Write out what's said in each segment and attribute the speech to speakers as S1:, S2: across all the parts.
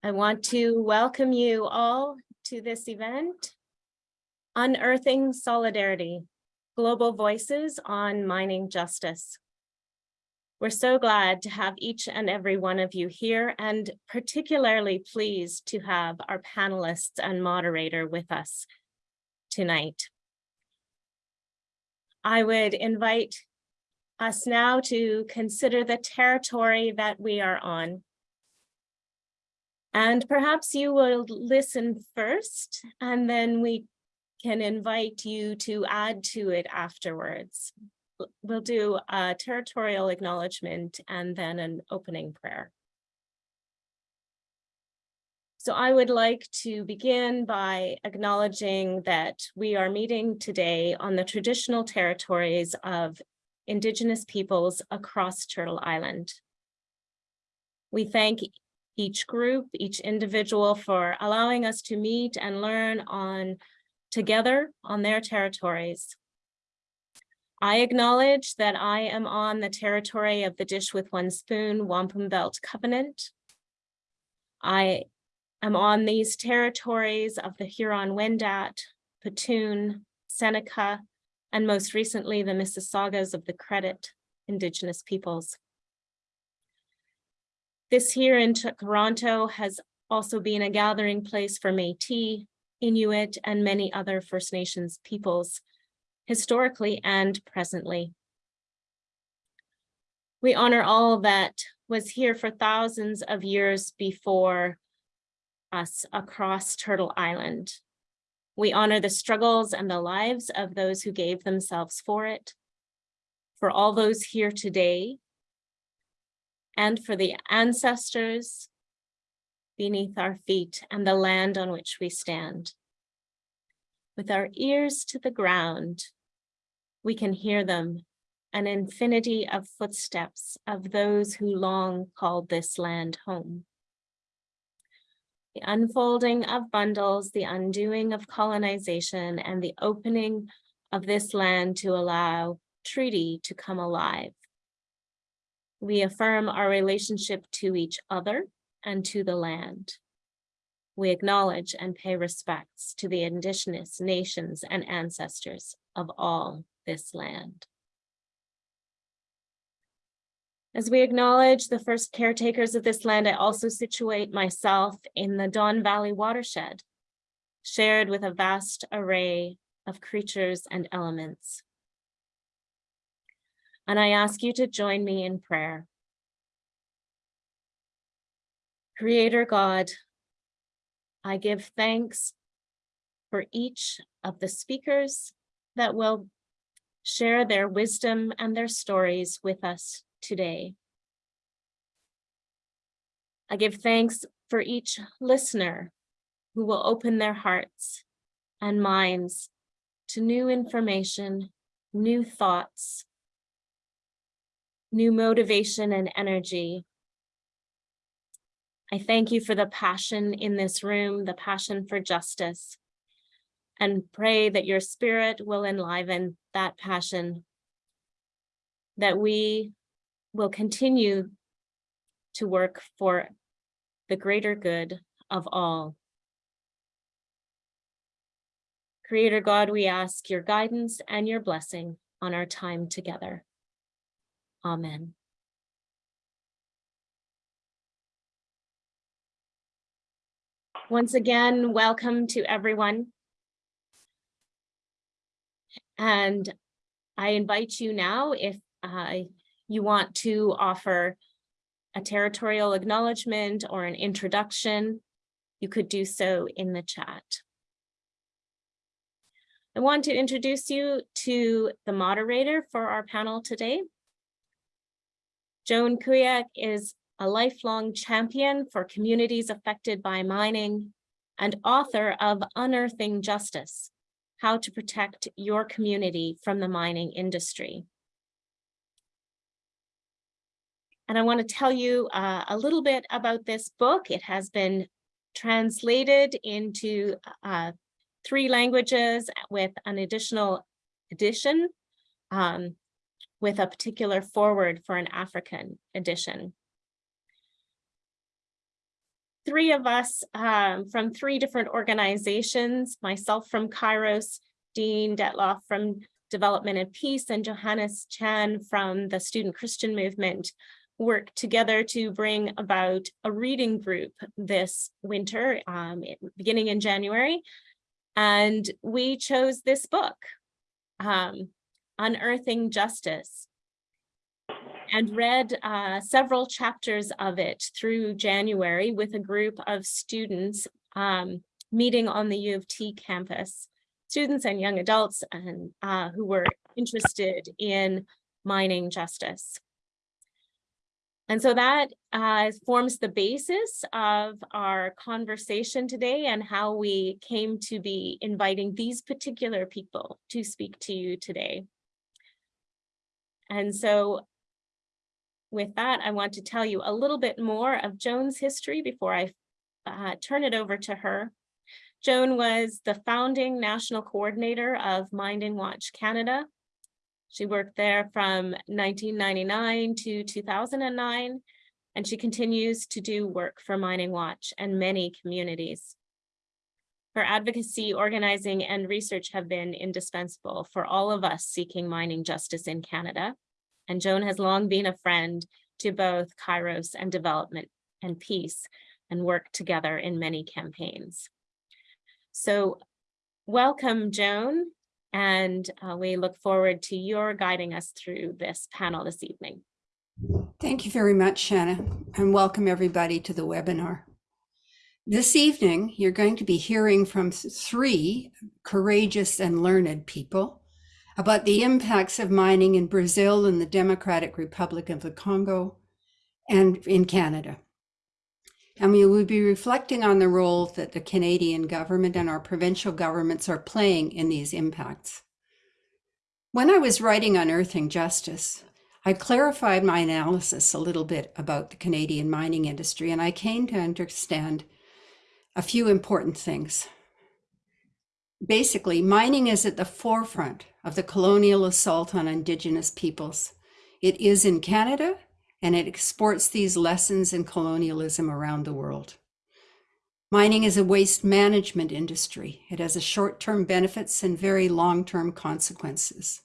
S1: I want to welcome you all to this event, Unearthing Solidarity, Global Voices on Mining Justice. We're so glad to have each and every one of you here and particularly pleased to have our panelists and moderator with us tonight. I would invite us now to consider the territory that we are on. And perhaps you will listen first, and then we can invite you to add to it afterwards. We'll do a territorial acknowledgement and then an opening prayer. So I would like to begin by acknowledging that we are meeting today on the traditional territories of Indigenous peoples across Turtle Island. We thank each group, each individual for allowing us to meet and learn on together on their territories. I acknowledge that I am on the territory of the Dish with One Spoon Wampum Belt Covenant. I am on these territories of the Huron-Wendat, Petun, Seneca, and most recently the Mississaugas of the Credit Indigenous peoples. This here in Toronto has also been a gathering place for Métis, Inuit, and many other First Nations peoples, historically and presently. We honor all that was here for thousands of years before us across Turtle Island. We honor the struggles and the lives of those who gave themselves for it, for all those here today and for the ancestors beneath our feet and the land on which we stand. With our ears to the ground, we can hear them, an infinity of footsteps of those who long called this land home. The unfolding of bundles, the undoing of colonization, and the opening of this land to allow treaty to come alive. We affirm our relationship to each other and to the land. We acknowledge and pay respects to the indigenous nations and ancestors of all this land. As we acknowledge the first caretakers of this land, I also situate myself in the Don Valley watershed, shared with a vast array of creatures and elements and I ask you to join me in prayer. Creator God, I give thanks for each of the speakers that will share their wisdom and their stories with us today. I give thanks for each listener who will open their hearts and minds to new information, new thoughts, new motivation and energy. I thank you for the passion in this room, the passion for justice, and pray that your spirit will enliven that passion, that we will continue to work for the greater good of all. Creator God, we ask your guidance and your blessing on our time together. Amen. Once again, welcome to everyone. And I invite you now, if uh, you want to offer a territorial acknowledgement or an introduction, you could do so in the chat. I want to introduce you to the moderator for our panel today, Joan Kuyek is a lifelong champion for communities affected by mining and author of Unearthing Justice, How to Protect Your Community from the Mining Industry. And I want to tell you uh, a little bit about this book. It has been translated into uh, three languages with an additional edition. Um, with a particular forward for an African edition. three of us um, from three different organizations, myself from Kairos, Dean Dettloff from Development and Peace, and Johannes Chan from the Student Christian Movement, work together to bring about a reading group this winter, um, beginning in January. And we chose this book, um, Unearthing Justice, and read uh, several chapters of it through January with a group of students um, meeting on the U of T campus, students and young adults and uh, who were interested in mining justice. And so that uh, forms the basis of our conversation today and how we came to be inviting these particular people to speak to you today. And so with that, I want to tell you a little bit more of Joan's history before I uh, turn it over to her. Joan was the founding national coordinator of Mining Watch Canada, she worked there from 1999 to 2009, and she continues to do work for Mining Watch and many communities. Her advocacy, organizing, and research have been indispensable for all of us seeking mining justice in Canada. And Joan has long been a friend to both Kairos and Development and Peace and worked together in many campaigns. So welcome, Joan. And uh, we look forward to your guiding us through this panel this evening.
S2: Thank you very much, Shanna, and welcome everybody to the webinar. This evening, you're going to be hearing from three courageous and learned people about the impacts of mining in Brazil and the Democratic Republic of the Congo and in Canada. And we will be reflecting on the role that the Canadian government and our provincial governments are playing in these impacts. When I was writing Unearthing Justice, I clarified my analysis a little bit about the Canadian mining industry, and I came to understand a few important things. Basically, mining is at the forefront of the colonial assault on Indigenous peoples. It is in Canada and it exports these lessons in colonialism around the world. Mining is a waste management industry. It has a short-term benefits and very long-term consequences.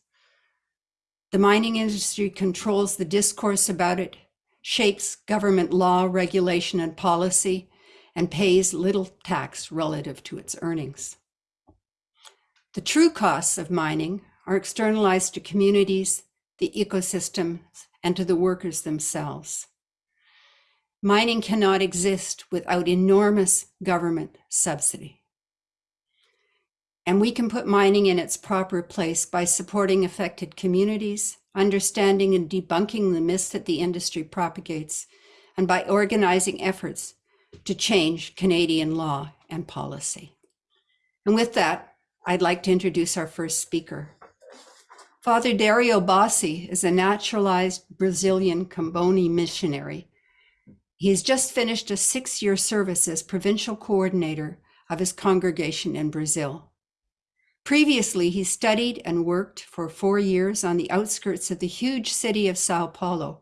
S2: The mining industry controls the discourse about it, shapes government law, regulation, and policy, and pays little tax relative to its earnings. The true costs of mining are externalized to communities, the ecosystems, and to the workers themselves. Mining cannot exist without enormous government subsidy. And we can put mining in its proper place by supporting affected communities, understanding and debunking the myths that the industry propagates, and by organizing efforts to change Canadian law and policy. And with that, I'd like to introduce our first speaker. Father Dario Bossi is a naturalized Brazilian Comboni missionary. He's just finished a six-year service as provincial coordinator of his congregation in Brazil. Previously, he studied and worked for four years on the outskirts of the huge city of Sao Paulo.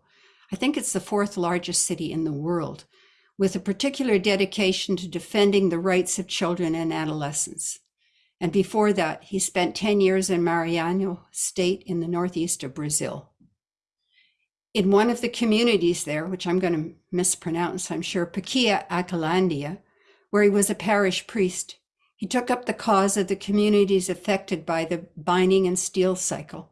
S2: I think it's the fourth largest city in the world, with a particular dedication to defending the rights of children and adolescents. And before that, he spent 10 years in Maranhão state in the northeast of Brazil. In one of the communities there, which I'm going to mispronounce, I'm sure, Paquia Acalandia, where he was a parish priest, he took up the cause of the communities affected by the mining and steel cycle.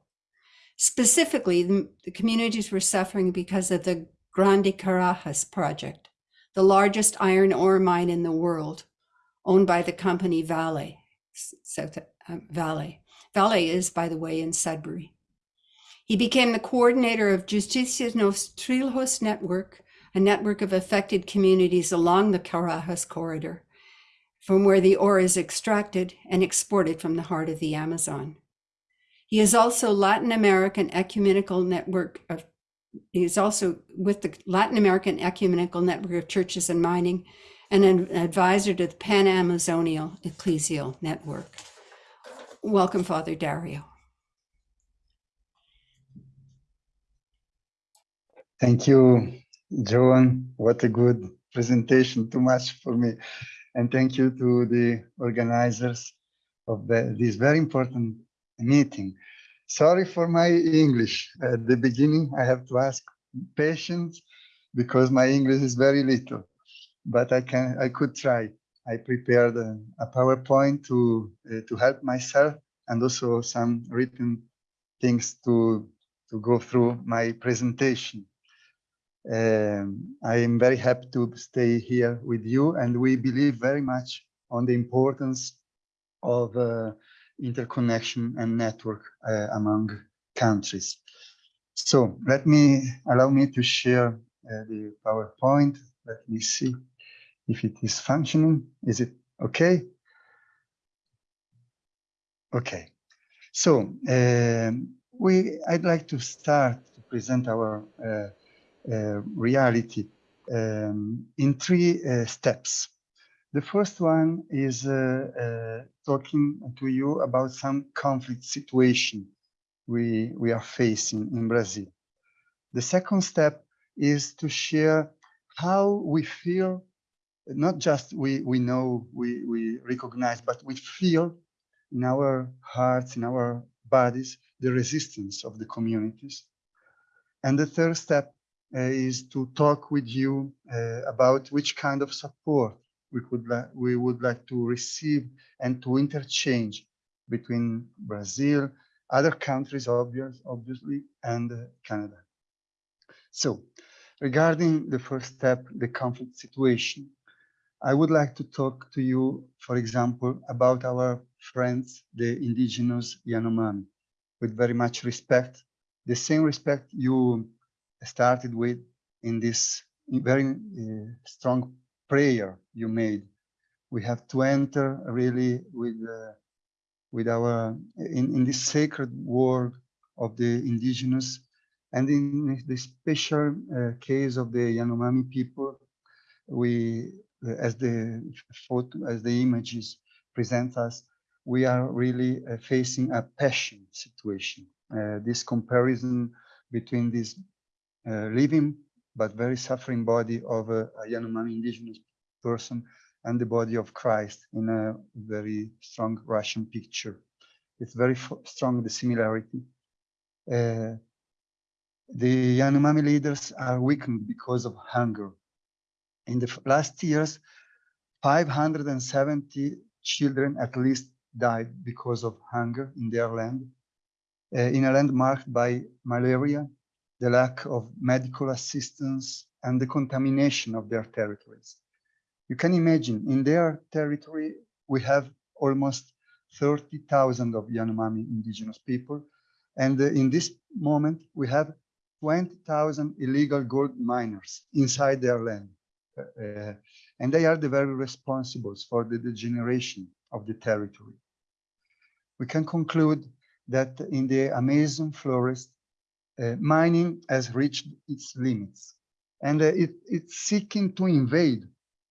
S2: Specifically, the communities were suffering because of the Grande Carajas project, the largest iron ore mine in the world, owned by the company Vale. South um, Vale. Vale is, by the way, in Sudbury. He became the coordinator of Justicia nos Trilhos Network, a network of affected communities along the Carajas corridor, from where the ore is extracted and exported from the heart of the Amazon. He is also Latin American Ecumenical Network of he is also with the Latin American Ecumenical Network of Churches and Mining and an advisor to the Pan-Amazonian Ecclesial Network. Welcome, Father Dario.
S3: Thank you, Joan. What a good presentation too much for me. And thank you to the organizers of the, this very important meeting. Sorry for my English. At the beginning, I have to ask patience because my English is very little, but I can, I could try. I prepared a, a PowerPoint to uh, to help myself and also some written things to to go through my presentation. Um, I am very happy to stay here with you, and we believe very much on the importance of uh, interconnection and network uh, among countries. So let me allow me to share uh, the PowerPoint. Let me see if it is functioning. Is it okay? Okay. So um, we, I'd like to start to present our uh, uh, reality um, in three uh, steps. The first one is uh, uh, talking to you about some conflict situation we, we are facing in Brazil. The second step is to share how we feel, not just we, we know, we, we recognize, but we feel in our hearts, in our bodies, the resistance of the communities. And the third step uh, is to talk with you uh, about which kind of support we could we would like to receive and to interchange between Brazil, other countries, obvious, obviously, and uh, Canada. So, regarding the first step, the conflict situation, I would like to talk to you, for example, about our friends, the indigenous Yanomami, with very much respect, the same respect you started with in this very uh, strong prayer you made. We have to enter really with uh, with our in, in this sacred world of the indigenous and in the special uh, case of the Yanomami people, we as the photo as the images present us, we are really uh, facing a passion situation. Uh, this comparison between this uh, living but very suffering body of a, a Yanomami indigenous person and the body of Christ in a very strong Russian picture. It's very strong, the similarity. Uh, the Yanomami leaders are weakened because of hunger. In the last years, 570 children at least died because of hunger in their land, uh, in a land marked by malaria, the lack of medical assistance, and the contamination of their territories. You can imagine in their territory, we have almost 30,000 of Yanomami indigenous people. And uh, in this moment, we have 20,000 illegal gold miners inside their land. Uh, uh, and they are the very responsibles for the degeneration of the territory. We can conclude that in the Amazon forest, mining has reached its limits and uh, it, it's seeking to invade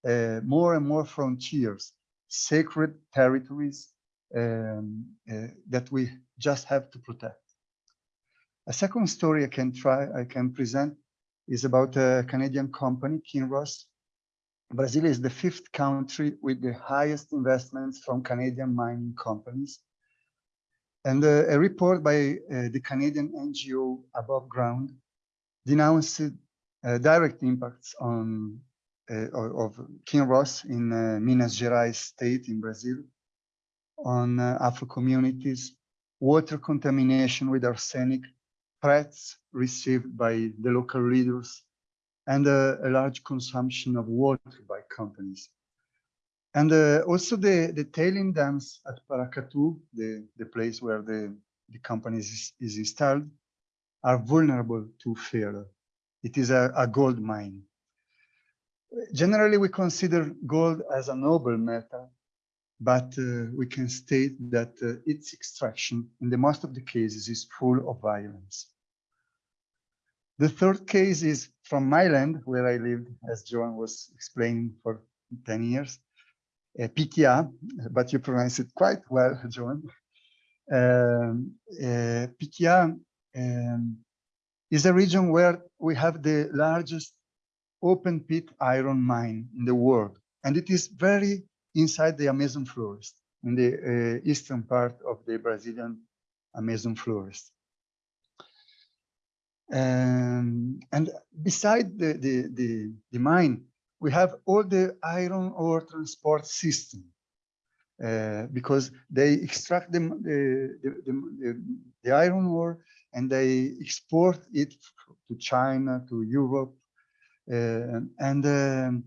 S3: uh, more and more frontiers, sacred territories um, uh, that we just have to protect. A second story I can try, I can present is about a Canadian company, Kinross. Brazil is the fifth country with the highest investments from Canadian mining companies. And uh, a report by uh, the Canadian NGO Above Ground denounced uh, direct impacts on uh, of Kinross in uh, Minas Gerais state in Brazil on uh, Afro communities, water contamination with arsenic, threats received by the local leaders, and a large consumption of water by companies. And uh, also the, the tailing dams at Paracatu, the, the place where the, the company is, is installed, are vulnerable to failure. It is a, a gold mine. Generally, we consider gold as a noble metal, but uh, we can state that uh, its extraction, in the most of the cases, is full of violence. The third case is from my land, where I lived, as Joan was explaining for 10 years, uh, Piquia, but you pronounce it quite well, John. Um, uh, um, is a region where we have the largest open pit iron mine in the world. And it is very inside the Amazon forest, in the uh, eastern part of the Brazilian Amazon forest. Um, and beside the, the, the, the mine, we have all the iron ore transport system uh, because they extract the, the, the, the iron ore and they export it to China, to Europe. Uh, and um,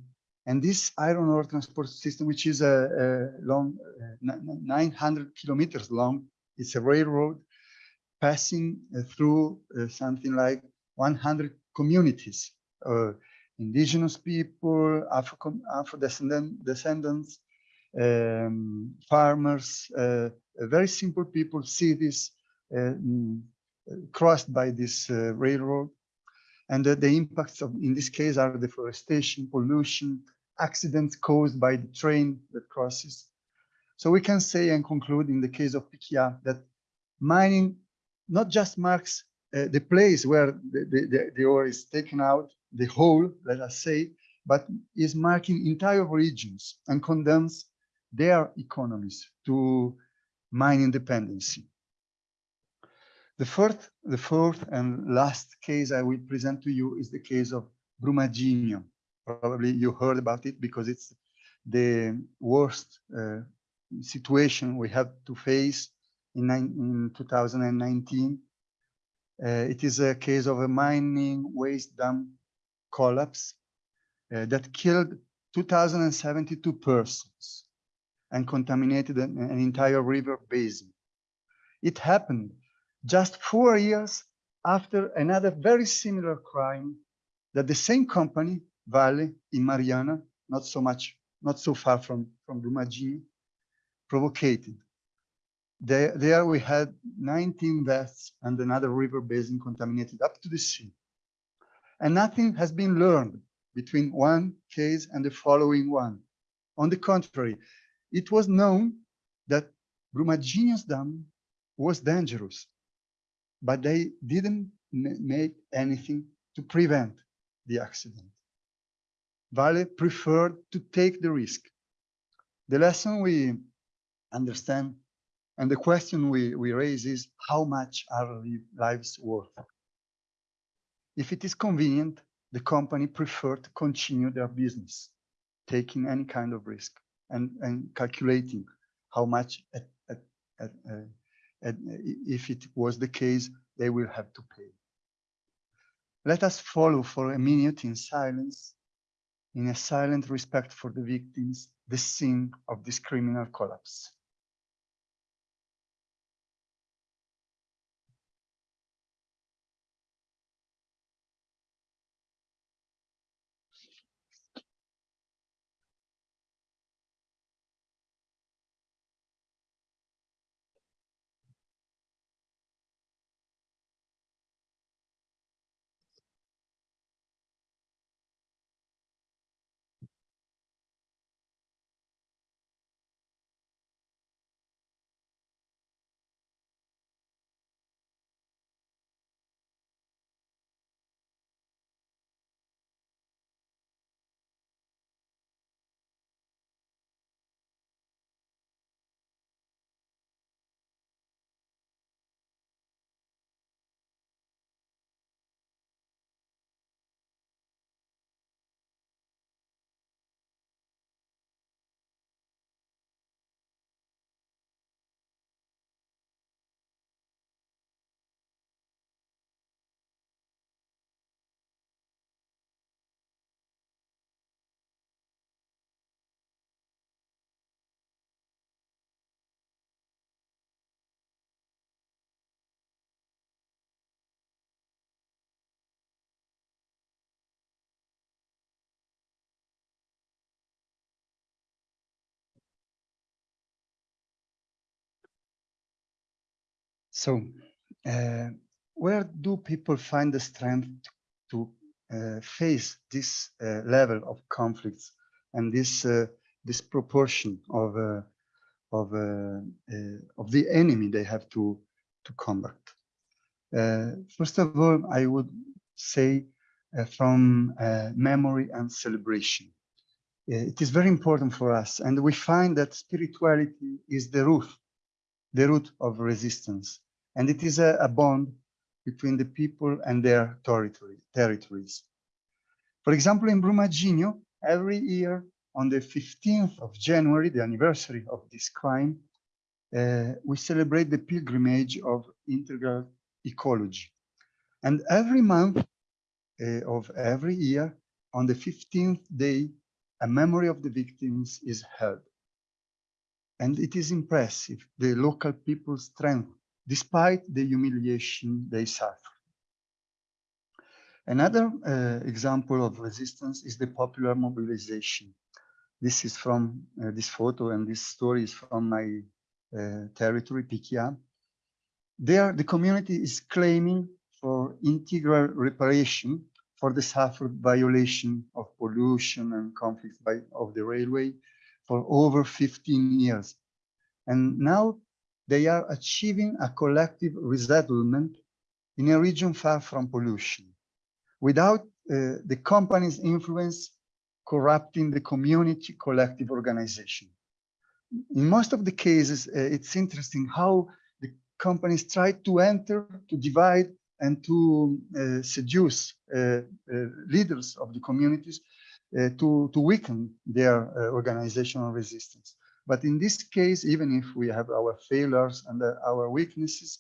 S3: and this iron ore transport system, which is a, a long, uh, 900 kilometers long, it's a railroad passing uh, through uh, something like 100 communities, uh, indigenous people, Afro, Afro descendant, descendants, um, farmers, uh, very simple people, cities mm, crossed by this railroad. And the impacts of, in this case, are deforestation, pollution, accidents caused by the train that crosses. So we can say and conclude in the case of Piquia that mining not just marks uh, the place where the, the, the, ore is taken out, the whole, let us say, but is marking entire regions and condemns their economies to mine independency. The fourth, the fourth and last case I will present to you is the case of Brumadinho. Probably you heard about it because it's the worst uh, situation we have to face in, in 2019. Uh, it is a case of a mining waste dump collapse uh, that killed 2,072 persons and contaminated an, an entire river basin. It happened just four years after another very similar crime that the same company, Vale in Mariana, not so much, not so far from, from Brumadinho, provoked. There, there we had 19 deaths and another river basin contaminated up to the sea. And nothing has been learned between one case and the following one. On the contrary, it was known that Brumadinho's dam was dangerous but they didn't make anything to prevent the accident. Vale preferred to take the risk. The lesson we understand and the question we, we raise is how much are lives worth? If it is convenient, the company preferred to continue their business, taking any kind of risk and, and calculating how much at, at, at, uh, if it was the case, they will have to pay. Let us follow for a minute in silence, in a silent respect for the victims, the scene of this criminal collapse. So uh, where do people find the strength to uh, face this uh, level of conflicts and this uh, this proportion of uh, of uh, of the enemy they have to to combat? first of all, I would say uh, from uh, memory and celebration. Uh, It is very important for us, and we find that spirituality is the root, the root of resistance, and it is a, a bond between the people and their territory, territories. For example, in Brumadinho, every year on the 15th of January, the anniversary of this crime, uh, we celebrate the pilgrimage of integral ecology. And every month uh, of every year, on the 15th day, a memory of the victims is held. And it is impressive, the local people's strength, despite the humiliation they suffer. Another uh, example of resistance is the popular mobilization. This is from uh, this photo and this story is from my uh, territory, Piquia. There, the community is claiming for integral reparation for the suffered violation of pollution and conflicts by, of the railway for over 15 years. And now they are achieving a collective resettlement in a region far from pollution without uh, the company's influence corrupting the community collective organization. In most of the cases, uh, it's interesting how the companies try to enter, to divide, and to uh, seduce uh, uh, leaders of the communities to, to weaken their uh, organizational resistance. But in this case, even if we have our failures and uh, our weaknesses,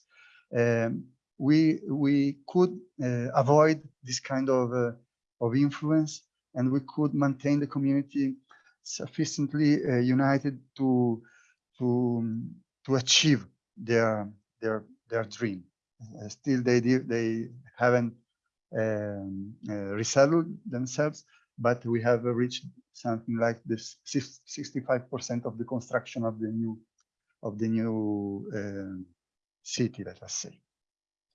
S3: um, we we could uh, avoid this kind of uh, of influence, and we could maintain the community sufficiently uh, united to to to achieve their their their dream. Uh, still, they they haven't um, uh, resettled themselves, but we have reached something like this 65% of the construction of the new of the new um, city, let us say.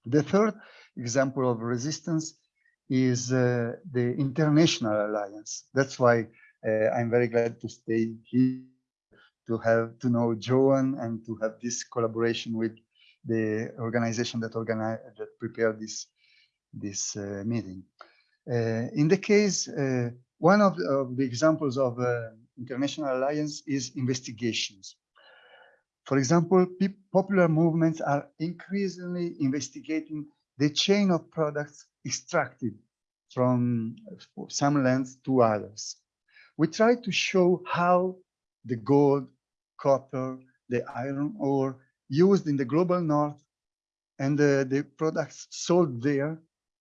S3: The third example of resistance is uh, the international alliance. That's why uh, I'm very glad to stay here, to have to know Joan and to have this collaboration with the organization that organize that prepared this this uh, meeting. Uh, in the case, uh, one of the, of the examples of uh, international alliance is investigations. For example, popular movements are increasingly investigating the chain of products extracted from some lands to others. We try to show how the gold, copper, the iron ore used in the global north and the, the products sold there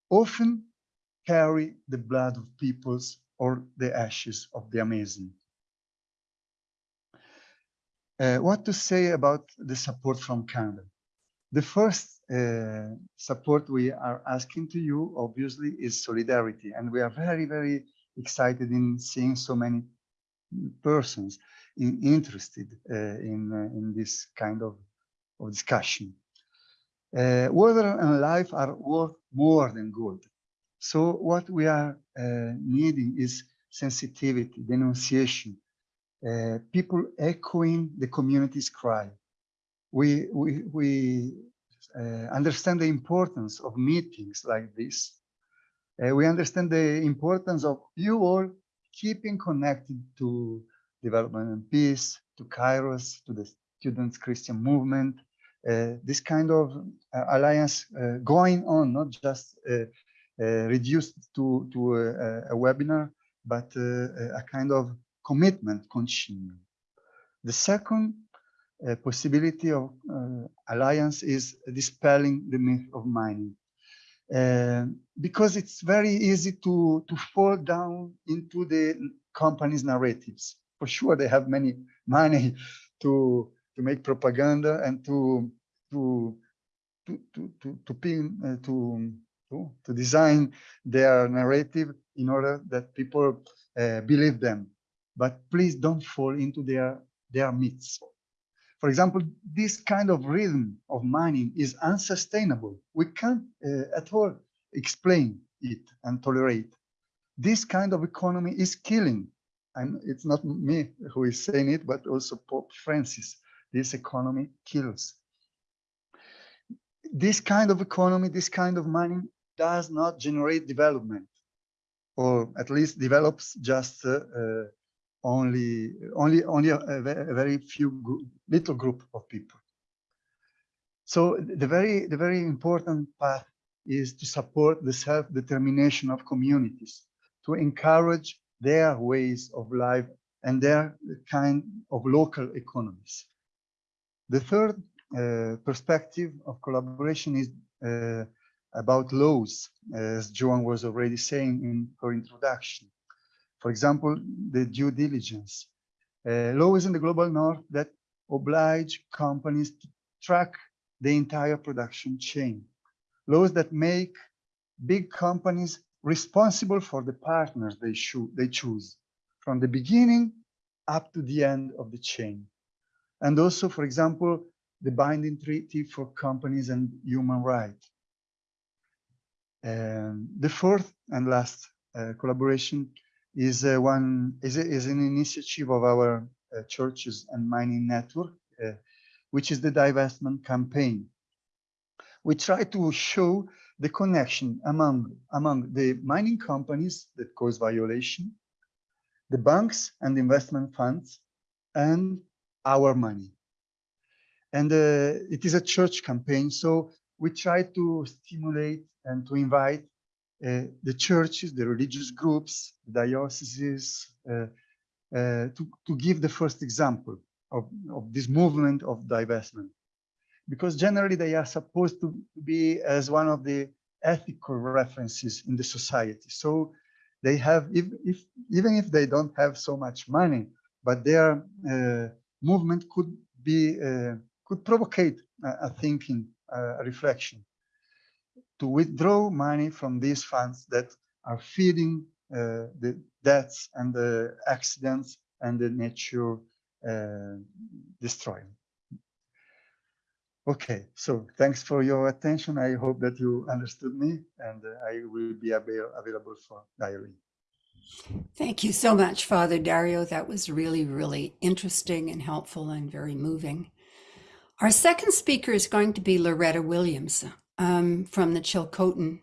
S3: often carry the blood of peoples or the ashes of the Amazon. Uh, what to say about the support from Canada? The first uh, support we are asking to you, obviously, is solidarity. And we are very, very excited in seeing so many persons in, interested uh, in, uh, in this kind of, of discussion. Uh, water and life are worth more than gold. So what we are uh, needing is sensitivity, denunciation, uh, people echoing the community's cry. We, we, we uh, understand the importance of meetings like this. We understand the importance of you all keeping connected to development and peace, to Kairos, to the students' Christian movement, uh, this kind of uh, alliance uh, going on, not just reduced to, to a, a webinar, but uh, a kind of commitment continuing. The second uh, possibility of uh, alliance is dispelling the myth of mining. Uh, because it's very easy to, to fall down into the company's narratives. For sure, they have many money to, to make propaganda and to, to, to, to, to, to, pin, uh, to, to, to design their narrative in order that people uh, believe them but please don't fall into their their myths. For example, this kind of rhythm of mining is unsustainable. We can't uh, at all explain it and tolerate. This kind of economy is killing. And it's not me who is saying it, but also Pope Francis. This economy kills. This kind of economy, this kind of mining does not generate development. or at least develops just uh, uh, only only only a, a very few little group of people. So the very the very important path is to support the self-determination of communities, to encourage their ways of life and their kind of local economies. The third uh, perspective of collaboration is uh, about laws, as Joan was already saying in her introduction. For example, the due diligence. Uh, laws in the global north that oblige companies to track the entire production chain. Laws that make big companies responsible for the partners they, they choose from the beginning up to the end of the chain. And also, for example, the binding treaty for companies and human rights. Um, the fourth and last uh, collaboration is uh, one is, is an initiative of our uh, churches and mining network, uh, which is the divestment campaign. We try to show the connection among among the mining companies that cause violation, the banks and investment funds, and our money. And uh, it is a church campaign, so we try to stimulate and to invite uh, the churches, the religious groups, the dioceses, uh, uh, to, to give the first example of, of this movement of divestment. Because generally they are supposed to be as one of the ethical references in the society. So they have, if, if, even if they don't have so much money, but their uh, movement could be, uh, could provocate a, a thinking, uh, a reflection to withdraw money from these funds that are feeding uh, the deaths and the accidents and the nature uh, destroying. Okay, so thanks for your attention. I hope that you understood me and uh, I will be avail- available for dialogue.
S2: Thank you so much, Father Dario. That was really, really interesting and helpful and very moving. Our second speaker is going to be Loretta Williams um, from the Chilcotin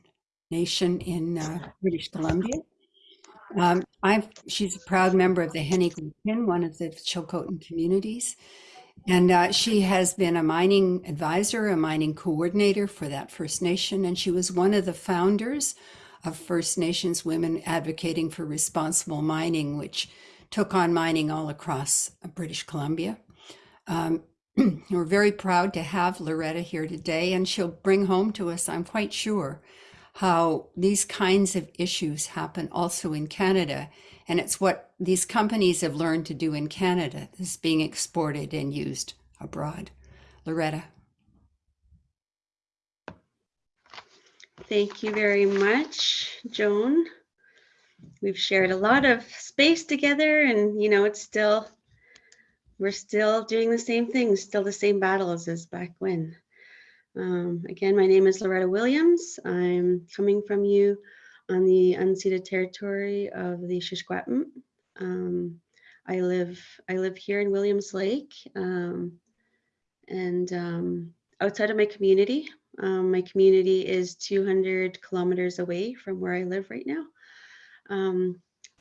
S2: Nation in uh, British Columbia. Um, I've, she's a proud member of the Henny Hennigan, one of the Chilcotin communities. And uh, she has been a mining advisor, a mining coordinator for that First Nation. And she was one of the founders of First Nations Women Advocating for Responsible Mining, which took on mining all across uh, British Columbia. Um, we're very proud to have Loretta here today, and she'll bring home to us, I'm quite sure, how these kinds of issues happen also in Canada. And it's what these companies have learned to do in Canada that's being exported and used abroad. Loretta.
S4: Thank you very much, Joan. We've shared a lot of space together and, you know, it's still, we're still doing the same things, still the same battles as back when. Um, again, my name is Loretta Williams. I'm coming from you on the unceded territory of the Secwepemc. Um, I live, I live here in Williams Lake. Um, and um, outside of my community, um, my community is 200 kilometers away from where I live right now.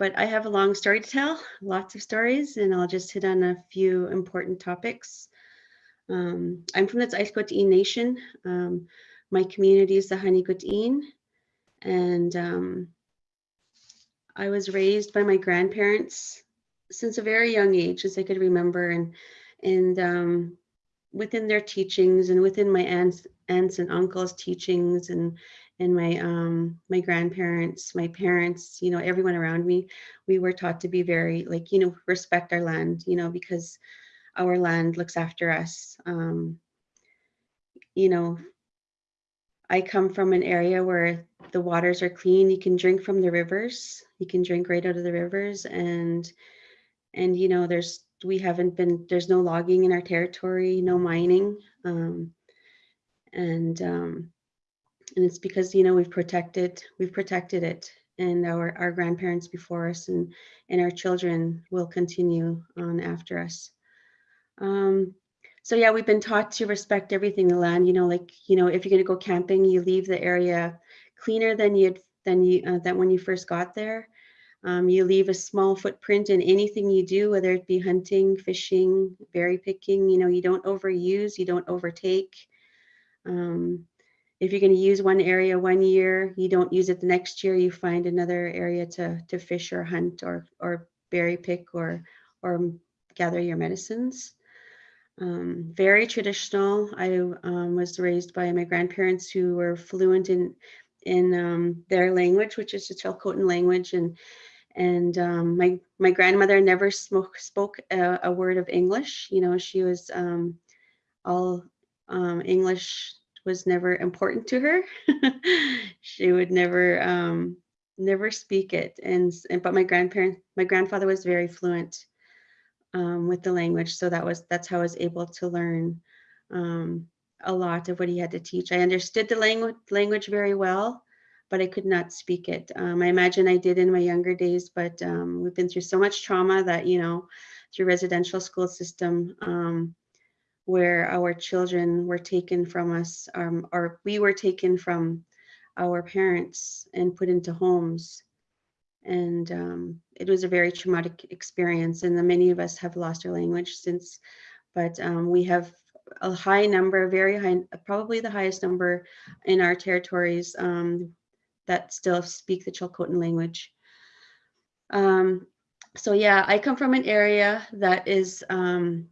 S4: But I have a long story to tell, lots of stories, and I'll just hit on a few important topics. Um, I'm from the Tsilhqot'in Nation. Um, my community is the Hanigut'in, and um, I was raised by my grandparents since a very young age, as I could remember, and and um, within their teachings and within my aunts, aunts and uncles' teachings and and my um my grandparents, my parents, you know, everyone around me, we were taught to be very like, you know, respect our land, you know, because our land looks after us. Um, you know, I come from an area where the waters are clean. You can drink from the rivers. You can drink right out of the rivers and and you know there's we haven't been there's no logging in our territory no mining um, and um, and it's because you know we've protected we've protected it and our our grandparents before us and and our children will continue on after us um, so yeah we've been taught to respect everything the land you know like you know if you're going to go camping you leave the area cleaner than you'd than you uh, than when you first got there. Um, you leave a small footprint in anything you do, whether it be hunting, fishing, berry picking. You know, you don't overuse, you don't overtake. Um, if you're going to use one area one year, you don't use it the next year. You find another area to to fish or hunt or or berry pick or or gather your medicines. Um, very traditional. I um, was raised by my grandparents who were fluent in in um, their language, which is the Chilcotin language, and and um, my my grandmother never spoke spoke a, a, word of English. You know, she was um, all um, English was never important to her. she would never um, never speak it, and, and but my grandparent my grandfather was very fluent um, with the language, so that was that's how I was able to learn um, a lot of what he had to teach. I understood the language language very well, but I could not speak it. Um, I imagine I did in my younger days, but um, we've been through so much trauma that, you know, through residential school system um, where our children were taken from us um, or we were taken from our parents and put into homes. And um, it was a very traumatic experience. And the, many of us have lost our language since, but um, we have a high number, very high, probably the highest number in our territories um, that still speak the Chilcotin language. Um, so yeah, I come from an area that is um,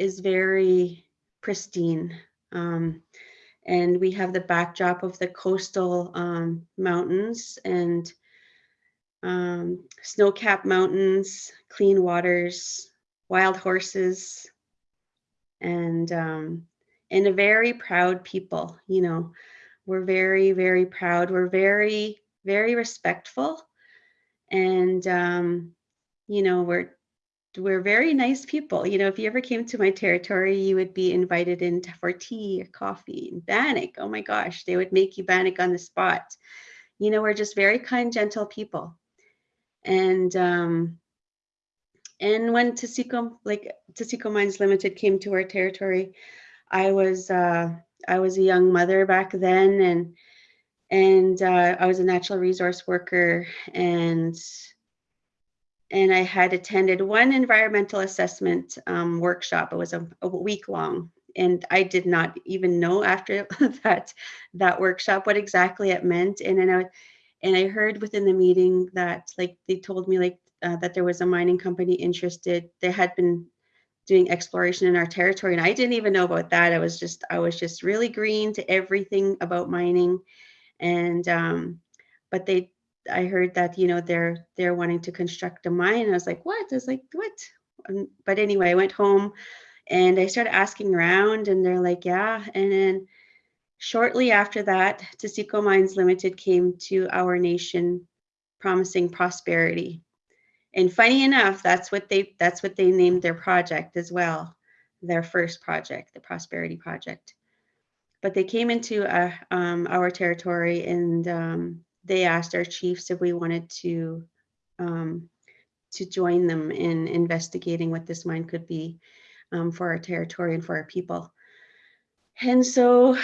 S4: is very pristine. Um, and we have the backdrop of the coastal um, mountains and um, snow-capped mountains, clean waters, wild horses, and um, and a very proud people. You know, we're very very proud. We're very very respectful, and um, you know we're we're very nice people. You know, if you ever came to my territory, you would be invited in for tea or coffee and bannock. Oh my gosh, they would make you bannock on the spot. You know, we're just very kind, gentle people. And um, and when Taseko, like Taseko Mines Limited came to our territory, I was uh, I was a young mother back then, and and uh, I was a natural resource worker, and and I had attended one environmental assessment um, workshop. It was a, a, week long, and I did not even know after that that workshop what exactly it meant. And then I and I heard within the meeting that like they told me like uh, that there was a mining company interested. They had been doing exploration in our territory, and I didn't even know about that. I was just I was just really green to everything about mining, and um, but they I heard that you know they're they're wanting to construct a mine. I was like, what? I was like, what? Um, but anyway, I went home and I started asking around, and they're like, yeah. And then shortly after that, Taseko Mines Limited came to our nation, promising prosperity and funny enough, that's what they that's what they named their project as well, their first project, the Prosperity Project. But they came into uh, um, our territory and um, they asked our chiefs if we wanted to um, to join them in investigating what this mine could be um, for our territory and for our people. And so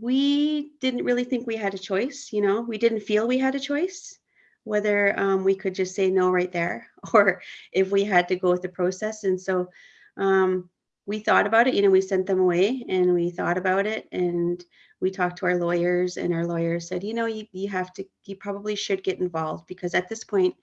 S4: we didn't really think we had a choice, you know, we didn't feel we had a choice whether um, we could just say no right there or if we had to go with the process. And so um, we thought about it, you know, we sent them away and we thought about it and we talked to our lawyers and our lawyers said, you know, you, you have to, you probably should get involved because at this point,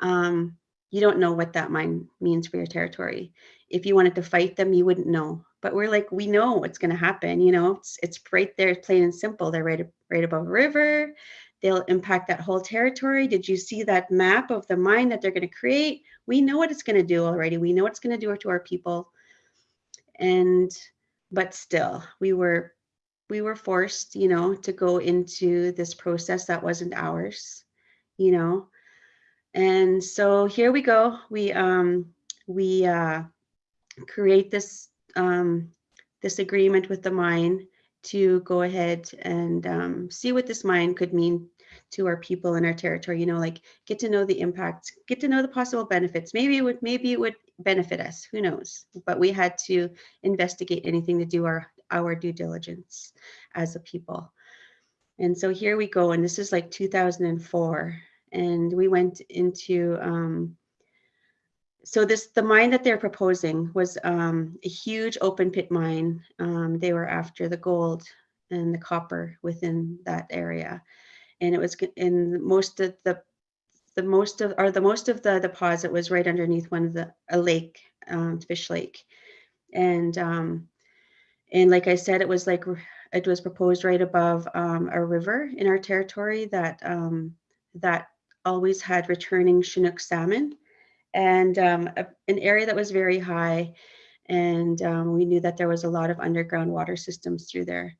S4: um, you don't know what that mine means for your territory. If you wanted to fight them, you wouldn't know. But we're like, we know what's going to happen. You know, it's it's right there, plain and simple. They're right right above a river they'll impact that whole territory. Did you see that map of the mine that they're going to create? We know what it's going to do already. We know what it's going to do to our people. And but still, we were we were forced, you know, to go into this process that wasn't ours, you know. And so here we go. We um we uh create this um this agreement with the mine to go ahead and um, see what this mine could mean to our people in our territory you know like get to know the impacts get to know the possible benefits maybe it would maybe it would benefit us who knows but we had to investigate anything to do our our due diligence as a people And so here we go, and this is like 2004, and we went into, um, so this, the mine that they're proposing was um, a huge open pit mine. Um, they were after the gold and the copper within that area. And it was in most of the, the most of, or the most of the deposit was right underneath one of the, a lake, um, Fish Lake. And, um, and like I said, it was like, it was proposed right above um, a river in our territory that, um, that always had returning Chinook salmon and um, a- an area that was very high. And um, we knew that there was a lot of underground water systems through there.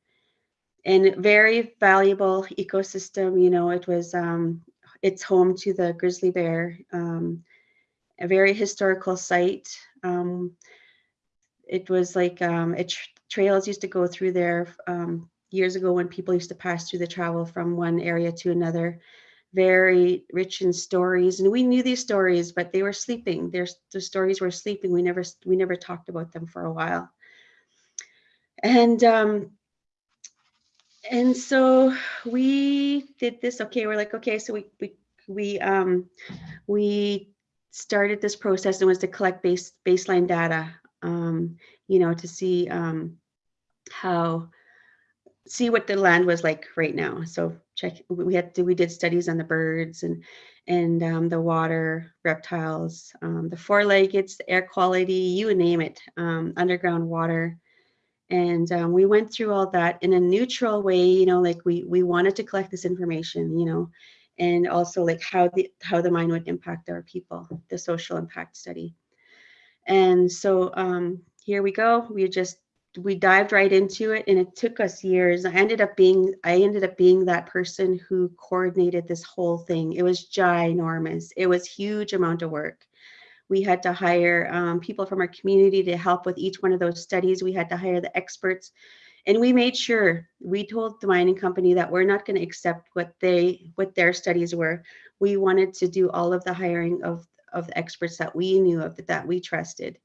S4: And very valuable ecosystem, you know, it was, um, it's home to the grizzly bear, um, a very historical site. Um, it was like, um, it tr- trails used to go through there um, years ago when people used to pass through the travel from one area to another. Very rich in stories and we knew these stories but they were sleeping. Their the stories were sleeping. We never we never talked about them for a while. And um and so we did this okay we're like okay so we we we um we started this process and was to collect base baseline data um you know to see um how see what the land was like right now. So check, we had to, we did studies on the birds and, and um, the water, reptiles, um, the four-leggeds, air quality, you name it, um, underground water. And um, we went through all that in a neutral way, you know, like we, we wanted to collect this information, you know, and also like how the, how the mine would impact our people, the social impact study. And so um, here we go. We just we dived right into it and it took us years i ended up being i ended up being that person who coordinated this whole thing it was ginormous it was huge amount of work we had to hire um, people from our community to help with each one of those studies. We had to hire the experts. And we made sure we told the mining company that we're not going to accept what they what their studies were. We wanted to do all of the hiring of of the experts that we knew of that we trusted.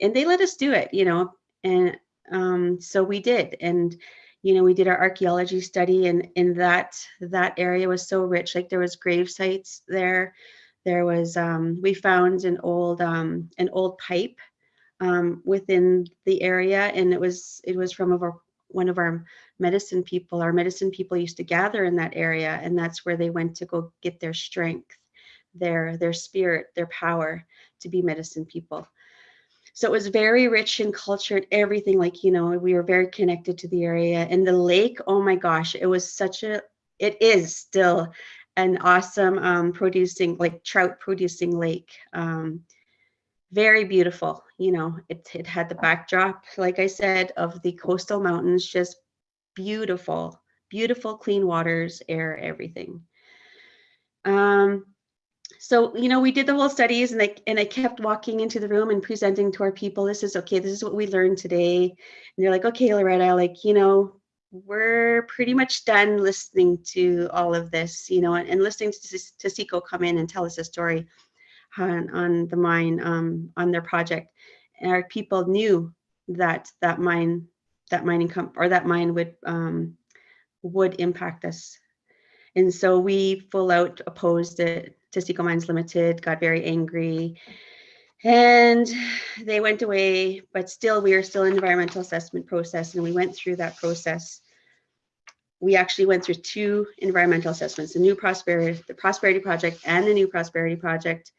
S4: And they let us do it you know and um, so we did. And you know we did our archaeology study and in that that area was so rich. Like there was grave sites there there was um, we found an old um, an old pipe um, within the area and it was it was from one of our medicine people our medicine people used to gather in that area and that's where they went to go get their strength their their spirit their power to be medicine people so it was very rich in culture and everything. Like, you know, we were very connected to the area. And the lake, oh my gosh, it was such a, it is still an awesome um, producing, like trout producing lake. Um, very beautiful. You know, it, it had the backdrop, like I said, of the coastal mountains, just beautiful, beautiful, clean waters, air, everything. Um, so you know we did the whole studies and I and I kept walking into the room and presenting to our people this is okay this is what we learned today and they're like okay Loretta like you know we're pretty much done listening to all of this you know and, and listening to, Taseko come in and tell us a story on, on the mine um, on their project and our people knew that that mine that mining comp or that mine would um, would impact us and so we full out opposed it Taseko Mines Limited got very angry and they went away, but still we are still in environmental assessment process and we went through that process. We actually went through two environmental assessments, the new prosperity, the prosperity project and the new prosperity project.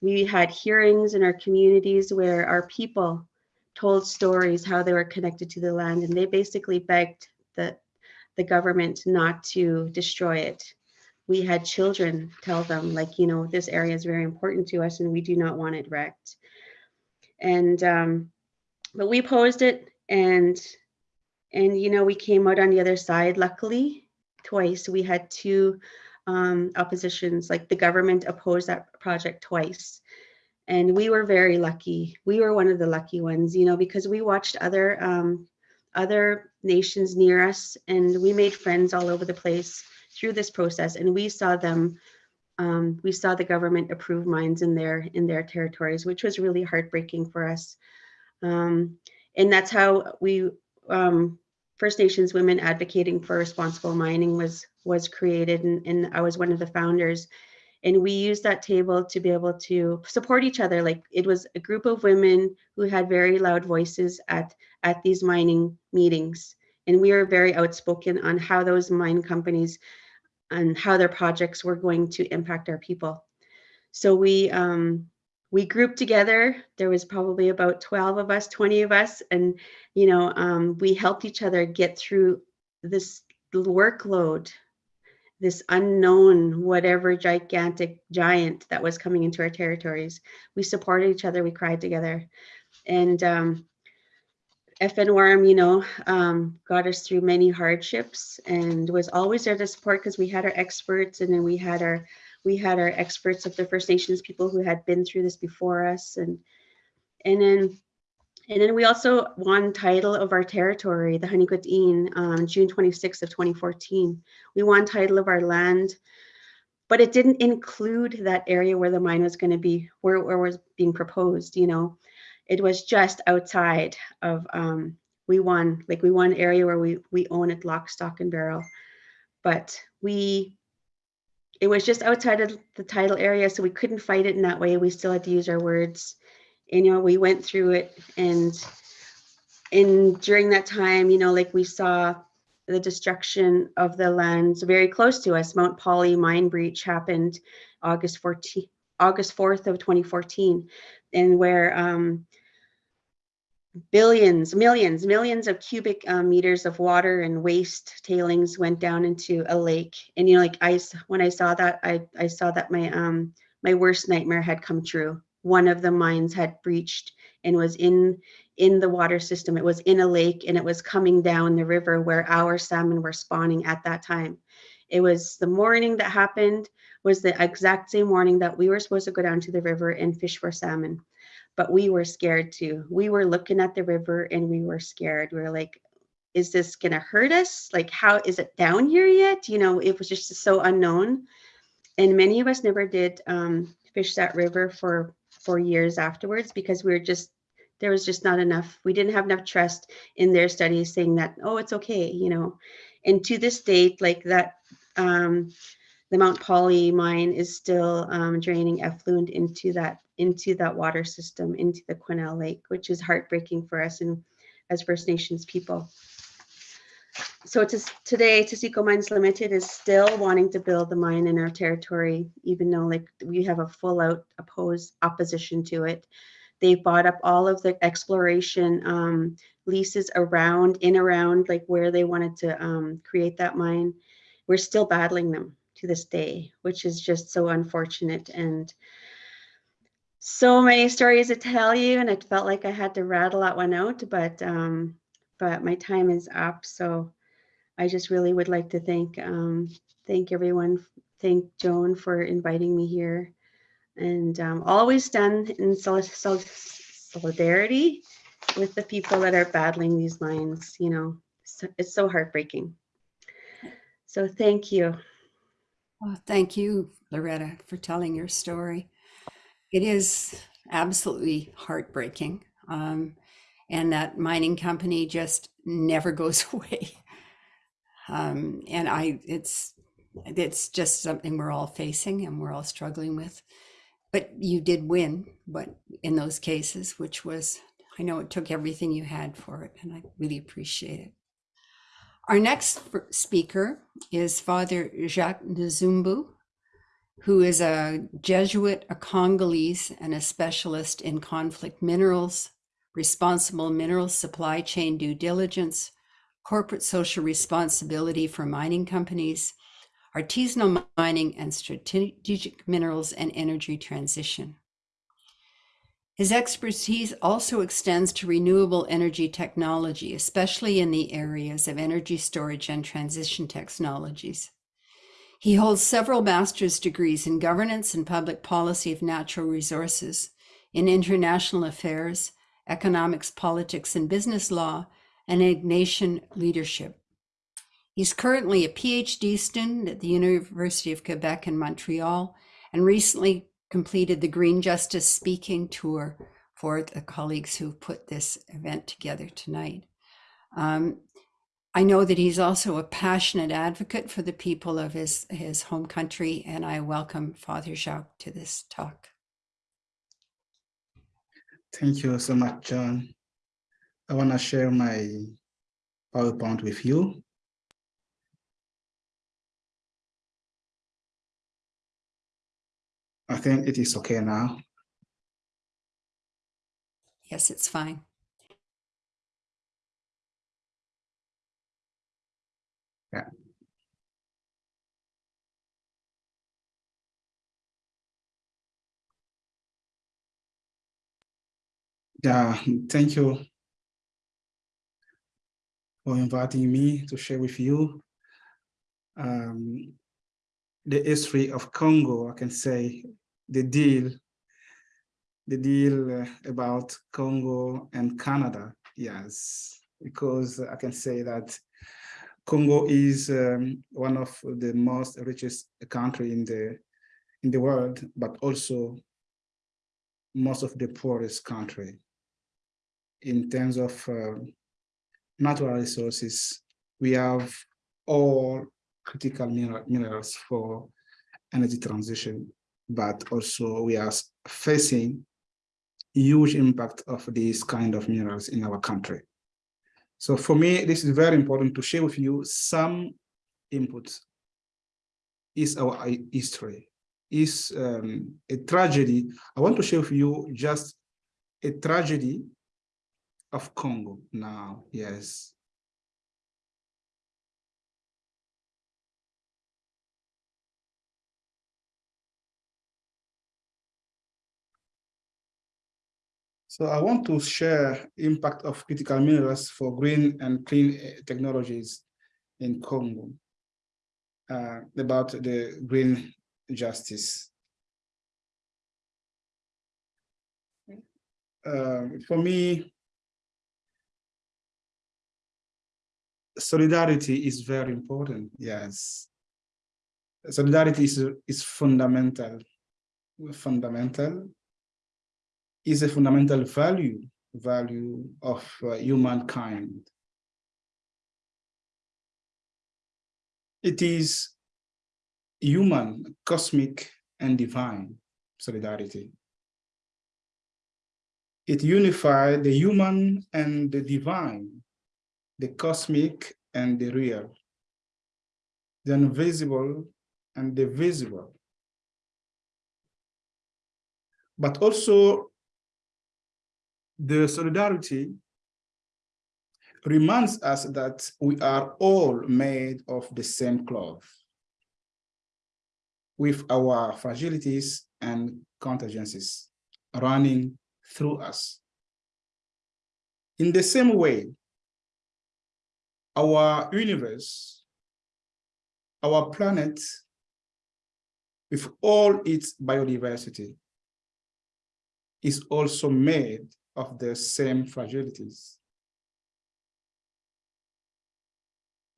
S4: We had hearings in our communities where our people told stories how they were connected to the land and they basically begged the, the government not to destroy it we had children tell them like you know this area is very important to us and we do not want it wrecked and um but we opposed it and and you know we came out on the other side luckily twice. We had two um oppositions like the government opposed that project twice. And we were very lucky. We were one of the lucky ones you know because we watched other um other nations near us and we made friends all over the place through this process and we saw them um, we saw the government approve mines in their in their territories which was really heartbreaking for us. Um, and that's how we um, First Nations women advocating for responsible mining was was created, and, and I was one of the founders. And we used that table to be able to support each other. Like it was a group of women who had very loud voices at at these mining meetings, and we were very outspoken on how those mine companies and how their projects were going to impact our people. So we um, we grouped together. There was probably about 12 of us, 20 of us, and you know um, we helped each other get through this workload, this unknown whatever gigantic giant that was coming into our territories. We supported each other. We cried together, and um, FNWARM, you know, um, got us through many hardships and was always there to support because we had our experts and then we had our we had our experts of the First Nations people who had been through this before us and and then and then we also won title of our territory, the Honeycutt um, June 26th of 2014. We won title of our land, but it didn't include that area where the mine was going to be, where, where was being proposed, you know it was just outside of um, we won like we won area where we we own it lock stock and barrel but we it was just outside of the title area so we couldn't fight it in that way. We still had to use our words. And you know we went through it and and during that time you know like we saw the destruction of the lands very close to us. Mount polley mine breach happened august 14 august 4th of 2014 and where um, billions, millions, millions of cubic um, meters of water and waste tailings went down into a lake. And you know, like I, when I saw that, I I saw that my um my worst nightmare had come true. One of the mines had breached and was in in the water system. It was in a lake and it was coming down the river where our salmon were spawning at that time. It was the morning that happened was the exact same morning that we were supposed to go down to the river and fish for salmon but we were scared too. We were looking at the river and we were scared. We were like, is this going to hurt us? Like, how is it down here yet? You know, it was just so unknown. And many of us never did um, fish that river for for years afterwards because we were just there was just not enough. We didn't have enough trust in their studies saying that oh it's okay, you know. And to this date, like that, um, the Mount Polley mine is still um, draining effluent into that into that water system, into the Quesnel Lake, which is heartbreaking for us and as First Nations people. So to, today, Taseko Mines Limited is still wanting to build the mine in our territory, even though like we have a full out oppose opposition to it. They've bought up all of the exploration um, leases around, in around like where they wanted to um, create that mine. We're still battling them to this day, which is just so unfortunate. And so many stories to tell you, and it felt like I had to rattle that one out, but um, but my time is up. So I just really would like to thank um, thank everyone, thank Joan for inviting me here, and um, always done in sol sol solidarity with the people that are battling these lines, You know, so, it's so heartbreaking. So thank you.
S2: Well, thank you, Loretta, for telling your story. It is absolutely heartbreaking. Um, and that mining company just never goes away. Um, and I, it's, it's just something we're all facing and we're all struggling with. But you did win, but in those cases, which was, I know it took everything you had for it, and I really appreciate it. Our next speaker is Father Jacques Nzumbu, who is a Jesuit, a Congolese, and a specialist in conflict minerals, responsible mineral supply chain due diligence, corporate social responsibility for mining companies, artisanal mining, and strategic minerals and energy transition. His expertise also extends to renewable energy technology, especially in the areas of energy storage and transition technologies. He holds several master's degrees in governance and public policy of natural resources, in international affairs, economics, politics, and business law, and Ignatian leadership. He's currently a PhD student at the University of Quebec in Montreal and recently completed the Green Justice speaking tour for the colleagues who put this event together tonight. Um, I know that he's also a passionate advocate for the people of his, his home country, and I welcome Father Jacques to this talk.
S5: Thank you so much, John. I want to share my PowerPoint with you. I think it is okay now.
S2: Yes, it's fine.
S5: Yeah, thank you for inviting me to share with you um, the history of Congo. I can say the deal, the deal uh, about Congo and Canada. Yes, because I can say that Congo is um, one of the most richest country in the in the world, but also most of the poorest country in terms of uh, natural resources. We have all critical mineral, minerals for energy transition, but also we are facing huge impact of these kind of minerals in our country. So for me, this is very important to share with you some inputs. Is our history, is um, a tragedy. I want to share with you just a tragedy of Congo now, yes. So I want to share impact of critical minerals for green and clean eh, technologies in Congo uh, about the green justice. Uh, for me, solidarity is very important, yes. Solidarity is, is fundamental, fundamental, is a fundamental value, value of uh, humankind. It is human, cosmic, and divine solidarity. It unifies the human and the divine the cosmic and the real, the invisible and the visible. But also the solidarity reminds us that we are all made of the same cloth with our fragilities and contingencies running through us. In the same way, our universe, our planet, with all its biodiversity, is also made of the same fragilities.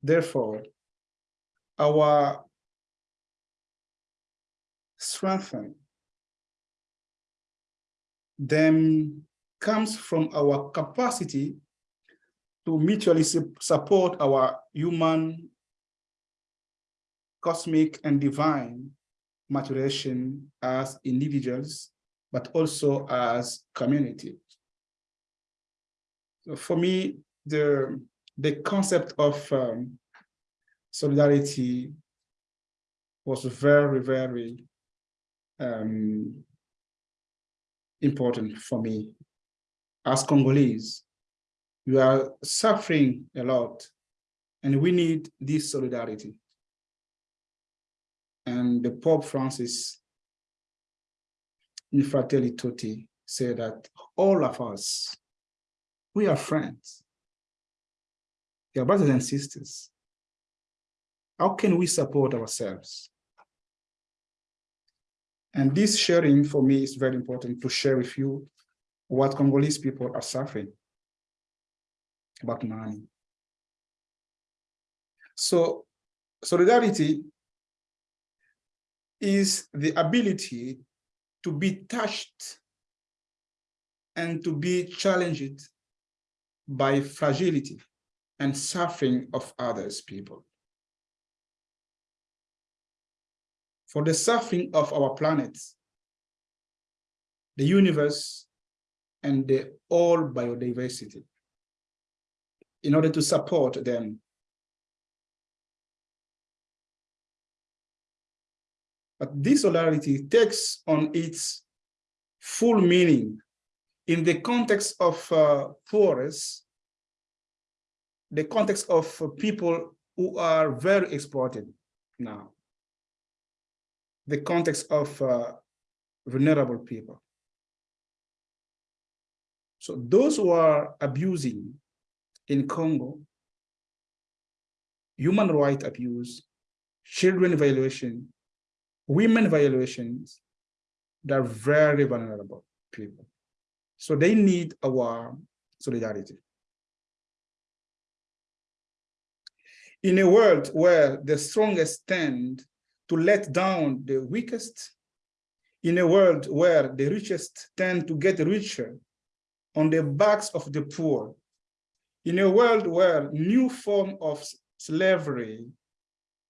S5: Therefore, our strengthening then comes from our capacity to mutually support our human, cosmic, and divine maturation as individuals, but also as community. So for me, the, the concept of um, solidarity was very, very um, important for me as Congolese you are suffering a lot and we need this solidarity. And the Pope Francis in Fratelli Tutti said that all of us, we are friends. We are brothers and sisters. How can we support ourselves? And this sharing for me is very important to share with you what Congolese people are suffering about money. So solidarity is the ability to be touched and to be challenged by fragility and suffering of others people. For the suffering of our planet, the universe, and the all biodiversity in order to support them. But this solidarity takes on its full meaning in the context of uh, forests, the context of uh, people who are very exploited now, the context of uh, vulnerable people. So those who are abusing in Congo, human right abuse, children violation, women violations, they're very vulnerable people. So they need our solidarity. In a world where the strongest tend to let down the weakest, in a world where the richest tend to get richer on the backs of the poor, in a world where new form of slavery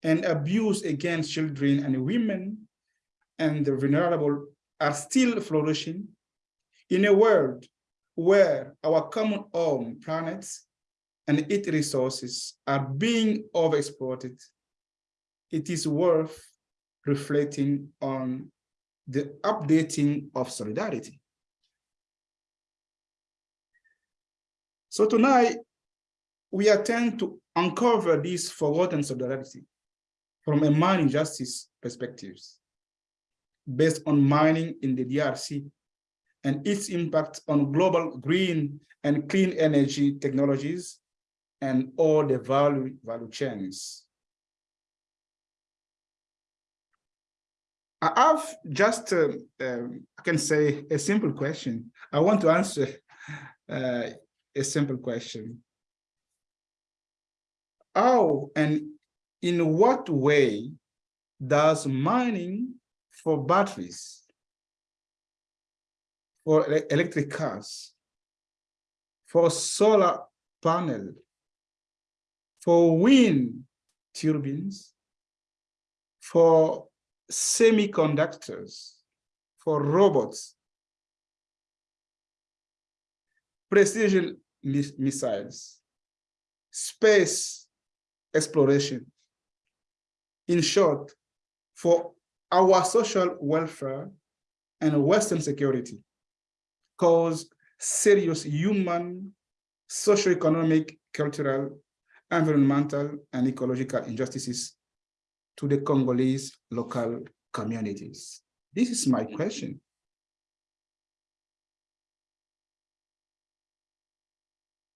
S5: and abuse against children and women and the vulnerable are still flourishing, in a world where our common home planet and its resources are being overexploited, it is worth reflecting on the updating of solidarity. So tonight, we attempt to uncover this forgotten solidarity from a mining justice perspectives based on mining in the DRC and its impact on global green and clean energy technologies and all the value, value chains. I have just, uh, I can say, a simple question. I want to answer uh, a simple question. How and in what way does mining for batteries, for electric cars, for solar panel, for wind turbines, for semiconductors, for robots, precision missiles, space exploration. In short, for our social welfare and Western security cause serious human, socio-economic, cultural, environmental, and ecological injustices to the Congolese local communities. This is my question.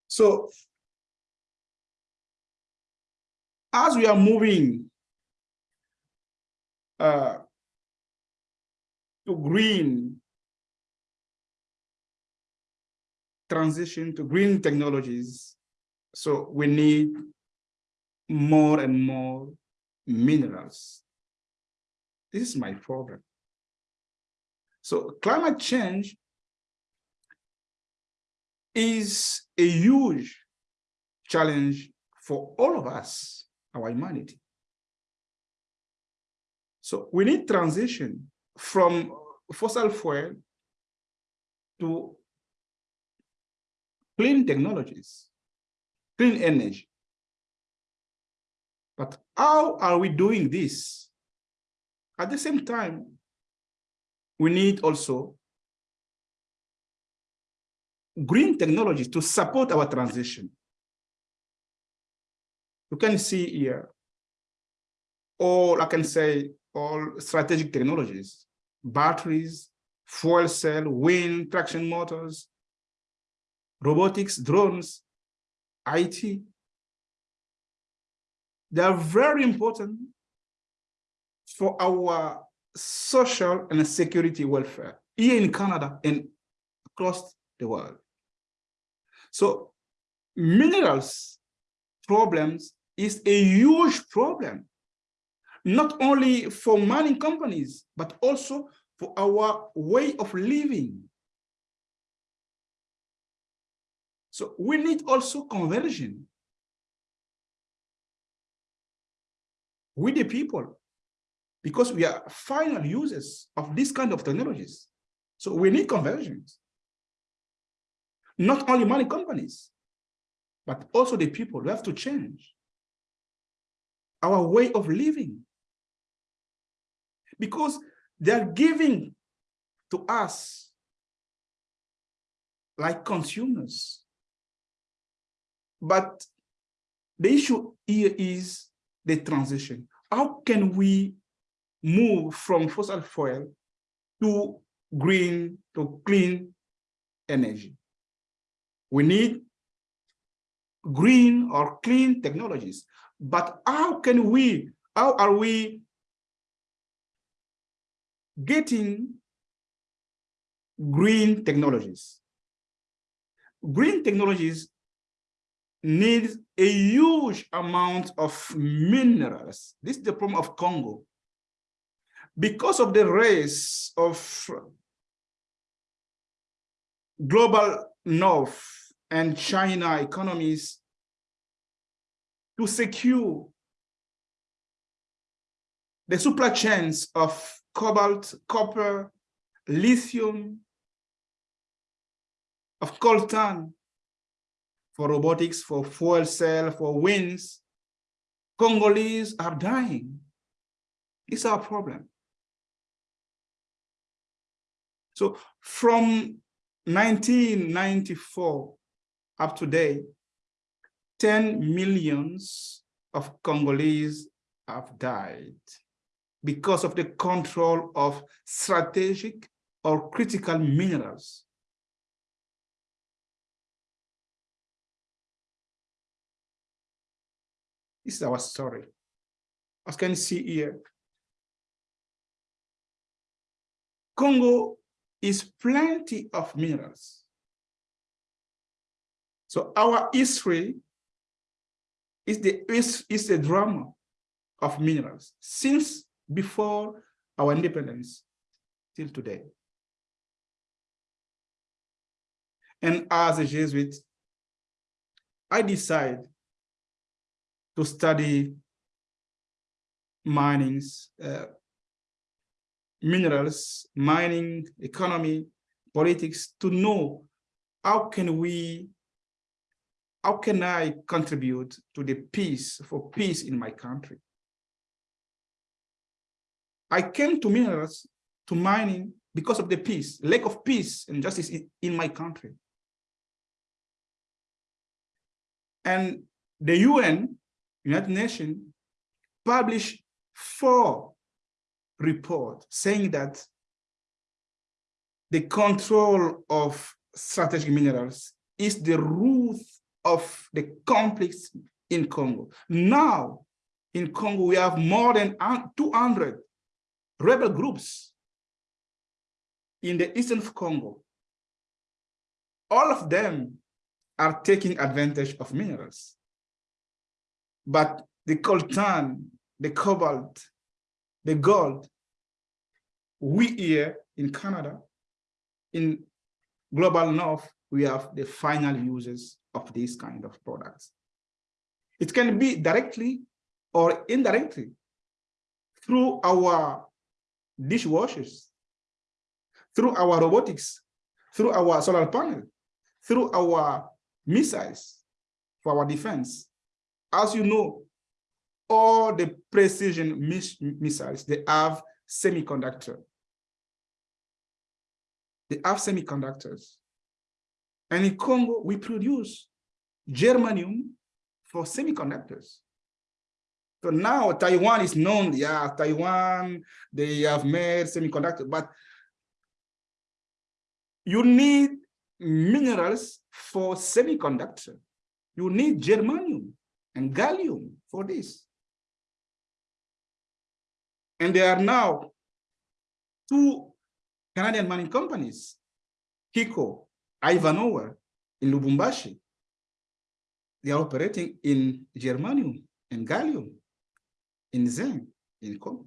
S5: So as we are moving uh, to green transition to green technologies, so we need more and more minerals. This is my problem. So climate change is a huge challenge for all of us, our humanity. So we need transition from fossil fuel to clean technologies, clean energy. But how are we doing this? At the same time, we need also green technologies to support our transition. You can see here, all I can say, all strategic technologies, batteries, fuel cell, wind, traction motors, robotics, drones, IT. They are very important for our social and security welfare here in Canada and across the world. So minerals problems is a huge problem, not only for mining companies, but also for our way of living. So we need also conversion with the people because we are final users of this kind of technologies. So we need conversions, not only mining companies, but also the people. We have to change our way of living. Because they are giving to us like consumers. But the issue here is the transition. How can we move from fossil fuel to green, to clean energy? We need green or clean technologies. But how can we, how are we getting green technologies? Green technologies need a huge amount of minerals. This is the problem of Congo. Because of the race of global north and China economies to secure the supply chains of cobalt, copper, lithium, of coltan, for robotics, for fuel cell, for winds, Congolese are dying. It's our problem. So from 1994 up to date, 10 millions of Congolese have died because of the control of strategic or critical minerals. This is our story. As can see here, Congo is plenty of minerals. So our history is the is, is the drama of minerals since before our independence till today. And as a Jesuit, I decide to study minings, uh, minerals, mining, economy, politics, to know how can we, how can I contribute to the peace, for peace in my country? I came to minerals, to mining, because of the peace, lack of peace and justice in, my country. And the UN, United Nations, published four report saying that the control of strategic minerals is the root of the conflicts in Congo. Now, in Congo, we have more than 200 rebel groups in the eastern Congo. All of them are taking advantage of minerals. But the coltan, the cobalt, the gold, we here in Canada, in global north, we have the final users of these kind of products. It can be directly or indirectly through our dishwashers, through our robotics, through our solar panel, through our missiles for our defense. As you know, all the precision miss missiles, they have semiconductor. They have semiconductors. And in Congo, we produce germanium for semiconductors. So now Taiwan is known, yeah, Taiwan, they have made semiconductor, but you need minerals for semiconductor. You need germanium and gallium for this. And there are now two Canadian mining companies, HICO, Ivanhoe in Lubumbashi. They are operating in germanium and gallium, in zinc, in Congo.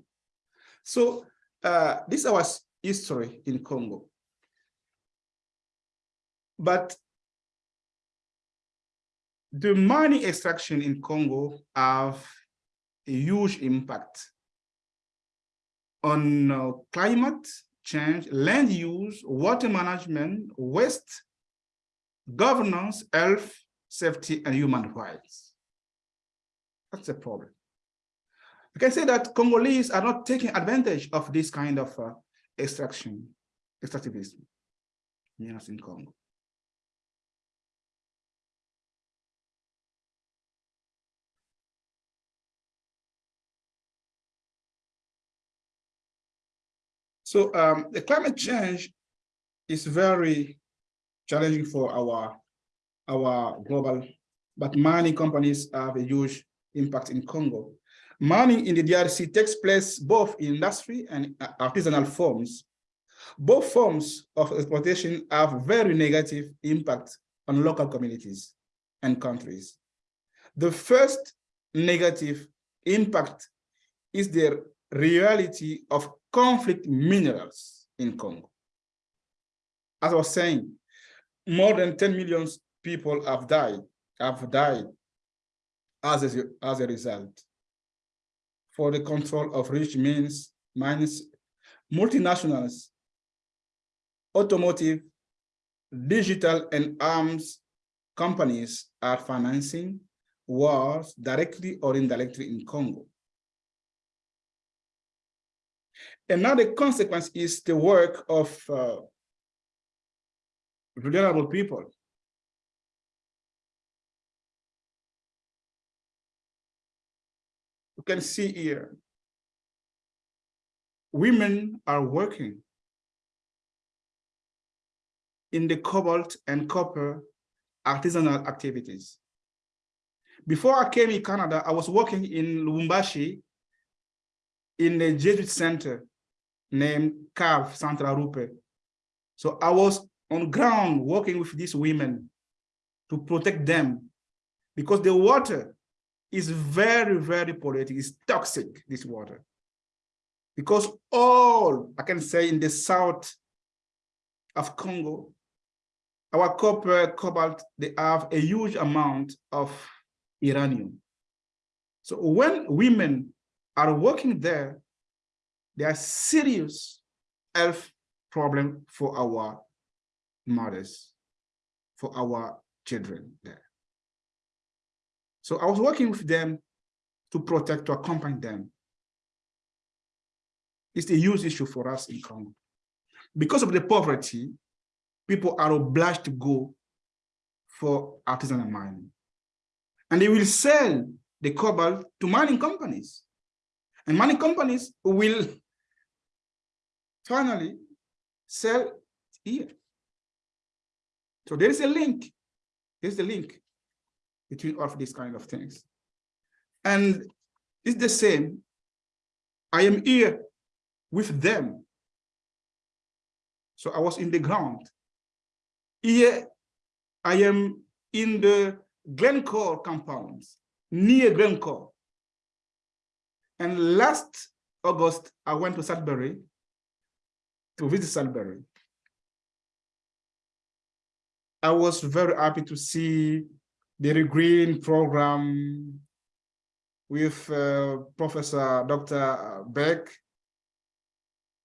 S5: So uh, this is our history in Congo. But the mining extraction in Congo have a huge impact on uh, climate change, land use, water management, waste, governance, health, safety, and human rights. That's the problem. I can say that Congolese are not taking advantage of this kind of uh, extraction, extractivism yes, in Congo. So um, the climate change is very challenging for our, our global, but mining companies have a huge impact in Congo. Mining in the DRC takes place both in industry and artisanal forms. Both forms of exploitation have very negative impact on local communities and countries. The first negative impact is the reality of conflict minerals in Congo. As I was saying, more than 10 million people have died, have died as a, as a result. For the control of rich means, mines, multinationals, automotive, digital and arms companies are financing wars directly or indirectly in Congo. Another consequence is the work of uh, vulnerable people. You can see here, women are working in the cobalt and copper artisanal activities. Before I came in Canada, I was working in Lubumbashi in the Jesuit center named CAV Centre Arrupe. So I was on ground working with these women to protect them because the water is very, very polluted. It's toxic, this water. Because all, I can say in the south of Congo, our copper, cobalt, they have a huge amount of uranium. So when women are working there, there are serious health problem for our mothers, for our children there. So I was working with them to protect, to accompany them. It's a huge issue for us in Congo. Because of the poverty, people are obliged to go for artisanal mining. And they will sell the cobalt to mining companies. And mining companies will finally sell here. So there is a link. There's the link between all of these kind of things. And it's the same. I am here with them. So I was in the ground. Here I am in the Glencore compounds, near Glencore. And last August, I went to Sudbury to visit Sudbury. I was very happy to see the green program with uh, Professor Dr. Beck.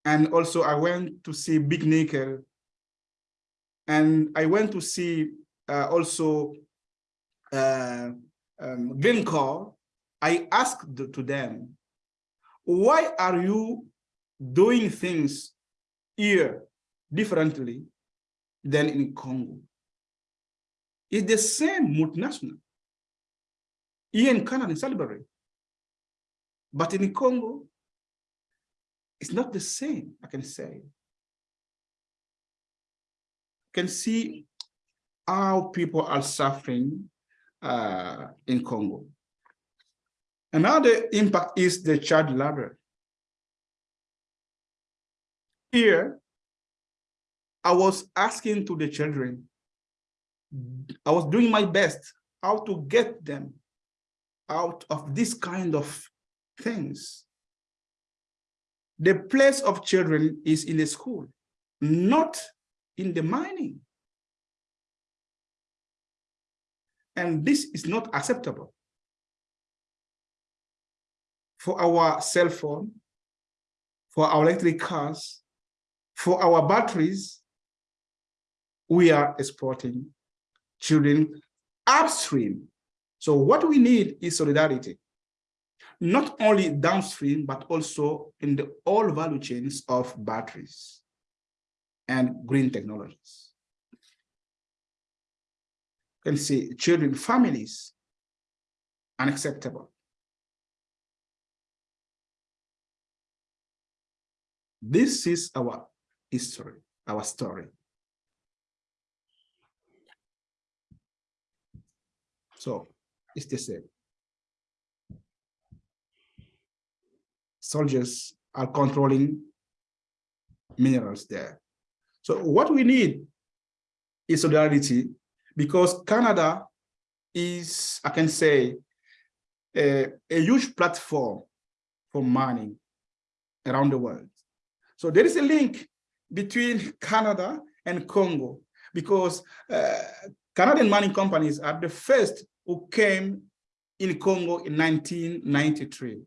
S5: And also I went to see Big Nickel. And I went to see uh, also uh, um, Glencore. I asked to them, why are you doing things here differently than in Congo? It's the same multinational. Here in Canada, in Sudbury. But in Congo, it's not the same, I can say. You can see how people are suffering uh, in Congo. Another impact is the child labor. Here, I was asking to the children, I was doing my best how to get them out of this kind of things. The place of children is in the school, not in the mining. And this is not acceptable. for our cell phone, for our electric cars, for our batteries, we are exporting children upstream. So what we need is solidarity, not only downstream, but also in the all value chains of batteries and green technologies. You can see children, families, unacceptable. This is our history, our story. So it's the same. Soldiers are controlling minerals there. So what we need is solidarity because Canada is, I can say, a, a huge platform for mining around the world. So there is a link between Canada and Congo because uh, Canadian mining companies are the first who came in Congo in 1993.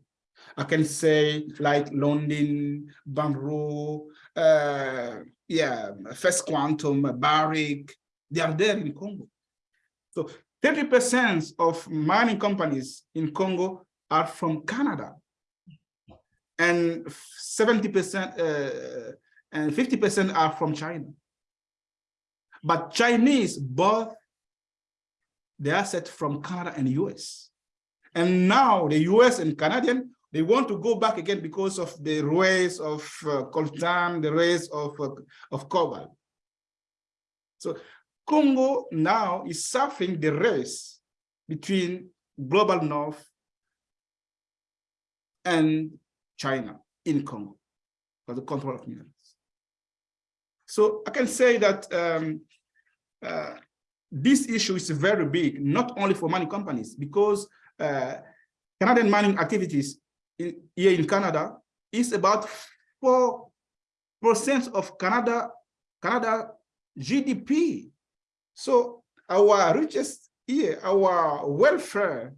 S5: I can say like Lundin, Banro, uh, yeah, First Quantum, Barrick, they are there in Congo. So 30% of mining companies in Congo are from Canada. And 70% uh, and 50% are from China. But Chinese bought the asset from Canada and US. And now the US and Canadian, they want to go back again because of the race of uh, coltan, the race of, uh, of cobalt. So Congo now is suffering the race between global north and China in Congo for the control of minerals. So I can say that um, uh, this issue is very big, not only for mining companies, because uh, Canadian mining activities in, here in Canada is about 4% of Canada, Canada GDP. So our richest here, our welfare,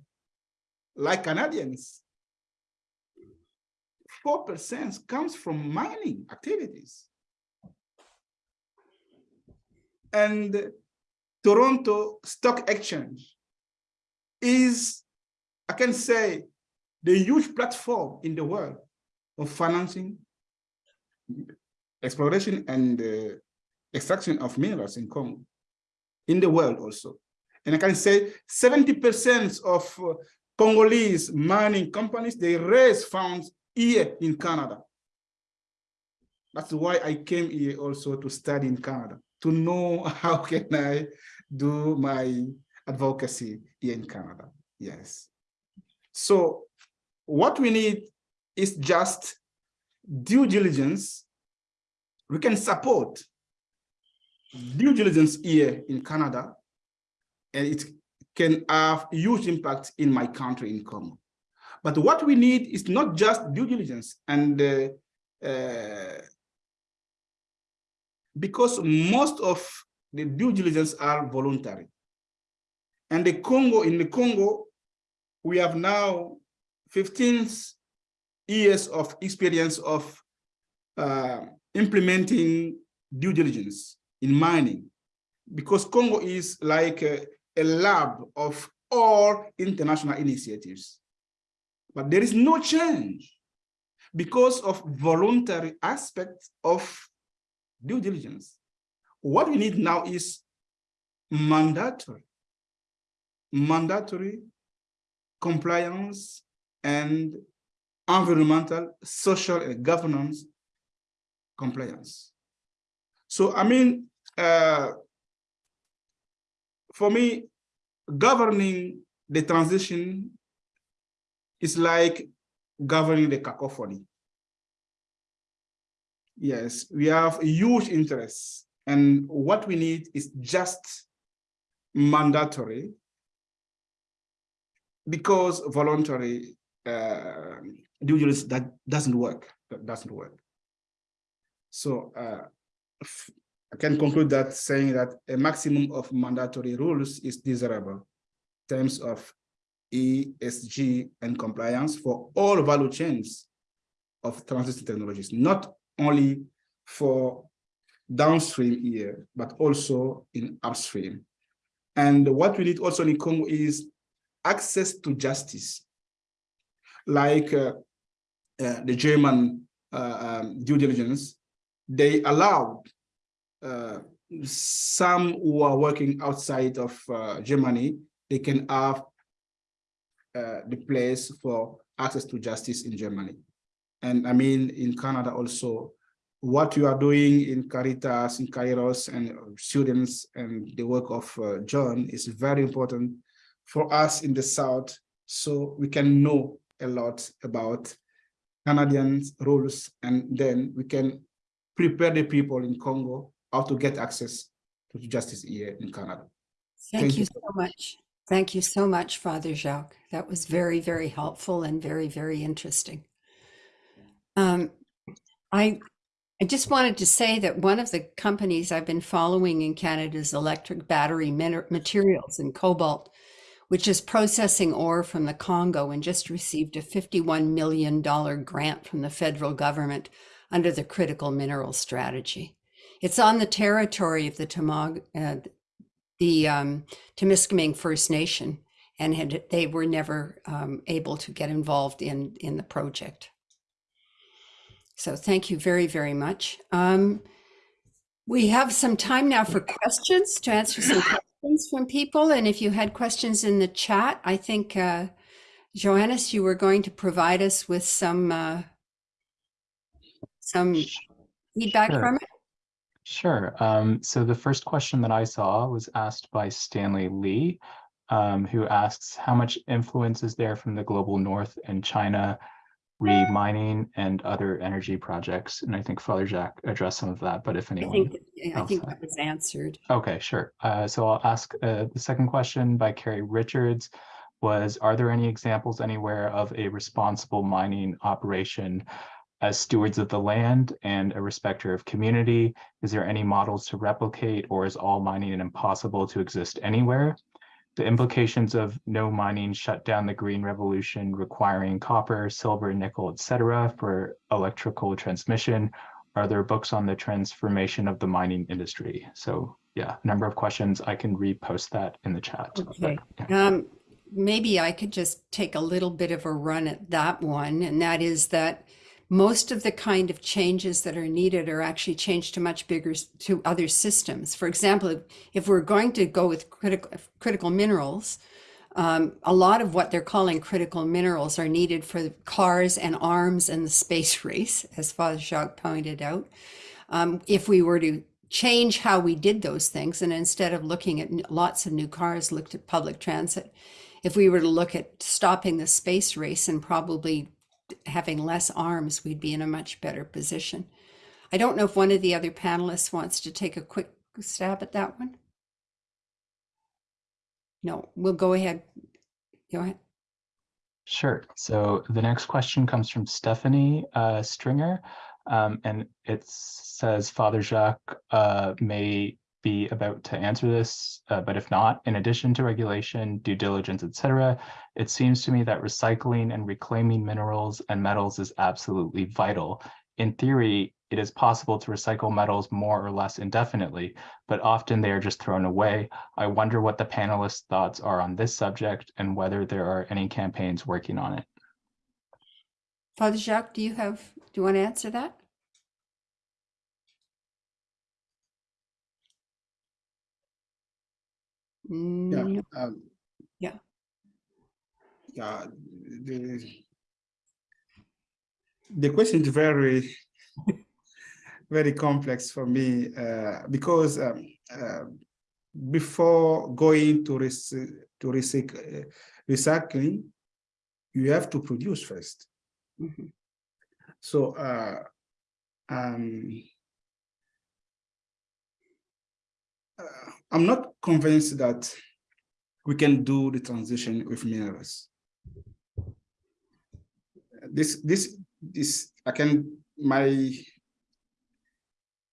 S5: like Canadians, 4% comes from mining activities. And Toronto Stock Exchange is, I can say, the huge platform in the world of financing, exploration and uh, extraction of minerals in Congo, in the world also. And I can say 70% of uh, Congolese mining companies, they raise funds here in Canada. That's why I came here also to study in Canada, to know how can I do my advocacy here in Canada. Yes. So what we need is just due diligence. We can support due diligence here in Canada, and it can have huge impact in my country in Congo. But what we need is not just due diligence and uh, uh, because most of the due diligence are voluntary. And the Congo, in the Congo, we have now 15 years of experience of uh, implementing due diligence in mining, because Congo is like a, a lab of all international initiatives. But there is no change because of voluntary aspects of due diligence. What we need now is mandatory, mandatory compliance and environmental, social, and governance compliance. So, I mean, uh, for me, governing the transition is like governing the cacophony. Yes, we have huge interests and what we need is just mandatory because voluntary uh, due diligence that doesn't work. That doesn't work. So uh, I can conclude that saying that a maximum of mandatory rules is desirable in terms of ESG and compliance for all value chains of transition technologies, not only for downstream here, but also in upstream. And what we need also in Congo is access to justice, like uh, uh, the German uh, um, due diligence, they allowed uh, some who are working outside of uh, Germany, they can have uh, the place for access to justice in Germany. And I mean, in Canada also, what you are doing in Caritas, in Kairos, and students and the work of uh, Joan is very important for us in the South, so we can know a lot about Canadian rules, and then we can prepare the people in Congo how to get access to justice here in Canada.
S2: Thank
S5: Thank
S2: you
S5: you.
S2: so much. Thank you so much, Father Jacques. That was very, very helpful and very, very interesting. Um, I, I just wanted to say that one of the companies I've been following in Canada is Electra Battery Materials and Cobalt, which is processing ore from the Congo and just received a $51 million grant from the federal government under the Critical Mineral Strategy. It's on the territory of the Tamag, uh, the um, Temiskaming First Nation, and had, they were never um, able to get involved in in the project. So thank you very very much. Um, we have some time now for questions to answer some questions from people, and if you had questions in the chat, I think uh, Johannes, you were going to provide us with some uh, some feedback
S6: Sure.
S2: from it.
S6: Sure. Um, so the first question that I saw was asked by Stanley Lee, um, who asks how much influence is there from the global north and China re-mining and other energy projects? And I think Father Jacques addressed some of that, but if
S2: I
S6: anyone.
S2: think I think
S6: else, uh,
S2: that was answered.
S6: Okay, sure. Uh, so I'll ask uh, the second question by Carrie Richards was, are there any examples anywhere of a responsible mining operation as stewards of the land and a respecter of community? Is there any models to replicate or is all mining impossible to exist anywhere? The implications of no mining shut down the green revolution requiring copper, silver, nickel, etc. for electrical transmission are there books on the transformation of the mining industry? So yeah, a number of questions. I can repost that in the chat. but,
S2: Okay.
S6: yeah.
S2: Um, maybe I could just take a little bit of a run at that one, and that is that most of the kind of changes that are needed are actually changed to much bigger to other systems. For example, if, we're going to go with critical critical minerals, um, a lot of what they're calling critical minerals are needed for cars and arms and the space race, as Father Jacques pointed out. Um, if we were to change how we did those things, and instead of looking at lots of new cars, looked at public transit, if we were to look at stopping the space race and probably having less arms, we'd be in a much better position. I don't know if one of the other panelists wants to take a quick stab at that one. No, we'll go ahead. Go ahead.
S6: Sure. So the next question comes from Stephanie uh, Stringer. Um, and it says Father Jacques uh, may be about to answer this, uh, but if not, in addition to regulation, due diligence, etc., it seems to me that recycling and reclaiming minerals and metals is absolutely vital. In theory, it is possible to recycle metals more or less indefinitely, but often they are just thrown away. I wonder what the panelists' thoughts are on this subject and whether there are any campaigns working on it.
S2: Father Jacques, do you have, do you want to answer that?
S5: Yeah.
S2: Mm,
S5: um,
S2: Yeah.
S5: Yeah, the, the question is very, very complex for me uh, because um, uh, before going to, rec to recyc uh, recycling, you have to produce first.
S2: mhm.
S5: So uh, um, uh, I'm not convinced that we can do the transition with minerals. This, this, this, I can, my,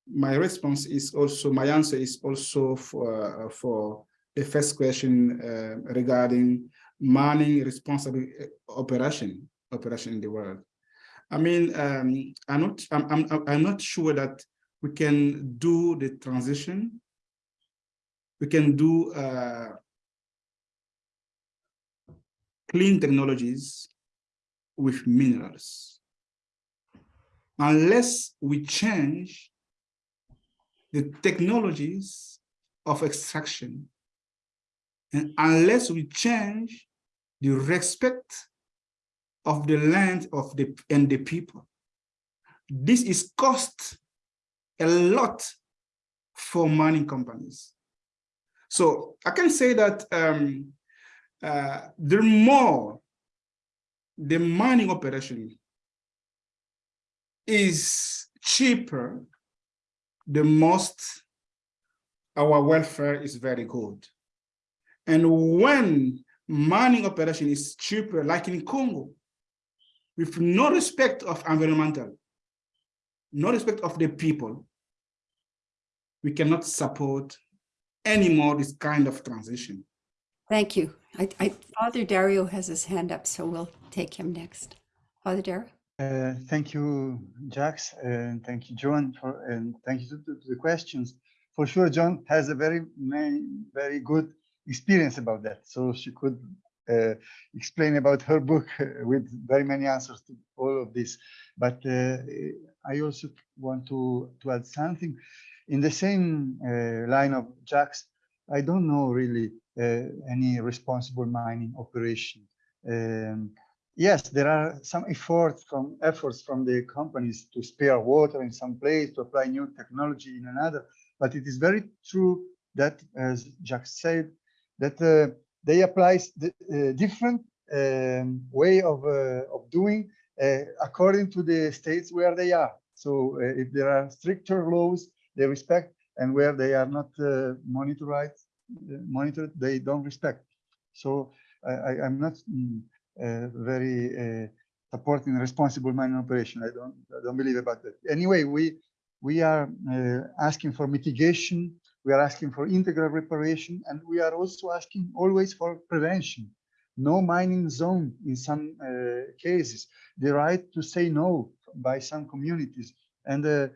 S5: my response is also, my answer is also for, for the first question uh, regarding mining responsible uh, operation operation in the world. I mean, um, I'm not I'm, I'm I'm not sure that we can do the transition. We can do uh, clean technologies with minerals. Unless we change the technologies of extraction, and unless we change the respect of the land of the and the people, this is cost a lot for mining companies. So I can say that um, uh, the more the mining operation is cheaper, the most our welfare is very good. And when mining operation is cheaper, like in Congo, with no respect of environmental, no respect of the people, we cannot support anymore this kind of transition.
S2: Thank you. I, I, Father Dario has his hand up, so we'll take him next. Father Dario?
S3: Uh, thank you, Jax, and thank you, Joan, for, and thank you to, to the questions. For sure, Joan has a very, many, very good experience about that, so she could uh, explain about her book uh, with very many answers to all of this. But uh, I also want to, to add something. In the same uh, line of Jax, I don't know really uh, any responsible mining operation. Um, yes, there are some efforts from efforts from the companies to spare water in some place, to apply new technology in another. But it is very true that, as Jack said, that uh, they apply the uh, different um, way of uh, of doing uh, according to the states where they are. So if there are stricter laws, they respect, and where they are not uh, monitored, monitored, they don't respect. So I, I'm not. Mm, uh, very uh, supporting responsible mining operation. I don't I don't believe about that. Anyway, we we are uh, asking for mitigation. We are asking for integral reparation, and we are also asking always for prevention. No mining zone in some uh, cases. The right to say no by some communities, and uh,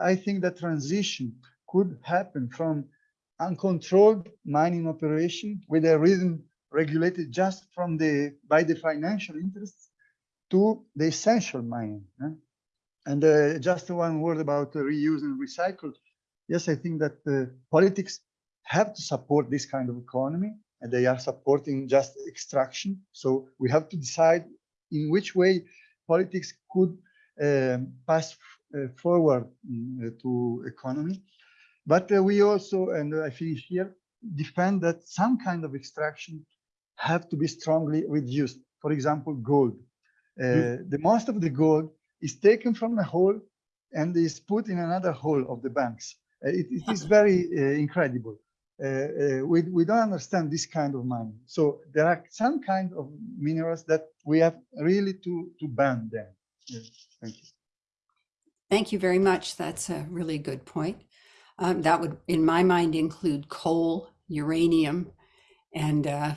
S3: I think that transition could happen from uncontrolled mining operation with a rhythm regulated just from the by the financial interests to the essential mining. And uh, just one word about uh, reuse and recycle. Yes, I think that uh, politics have to support this kind of economy, and they are supporting just extraction. So we have to decide in which way politics could um, pass forward mm, to economy. But uh, we also, and I finish here, defend that some kind of extraction have to be strongly reduced. For example, gold. Uh, The most of the gold is taken from a hole and is put in another hole of the banks. Uh, it, it is very uh, incredible. Uh, uh, we, we don't understand this kind of mining. So there are some kind of minerals that we have really to, to ban them. Yeah, thank you.
S2: Thank you very much. That's a really good point. Um, that would, in my mind, include coal, uranium, and uh,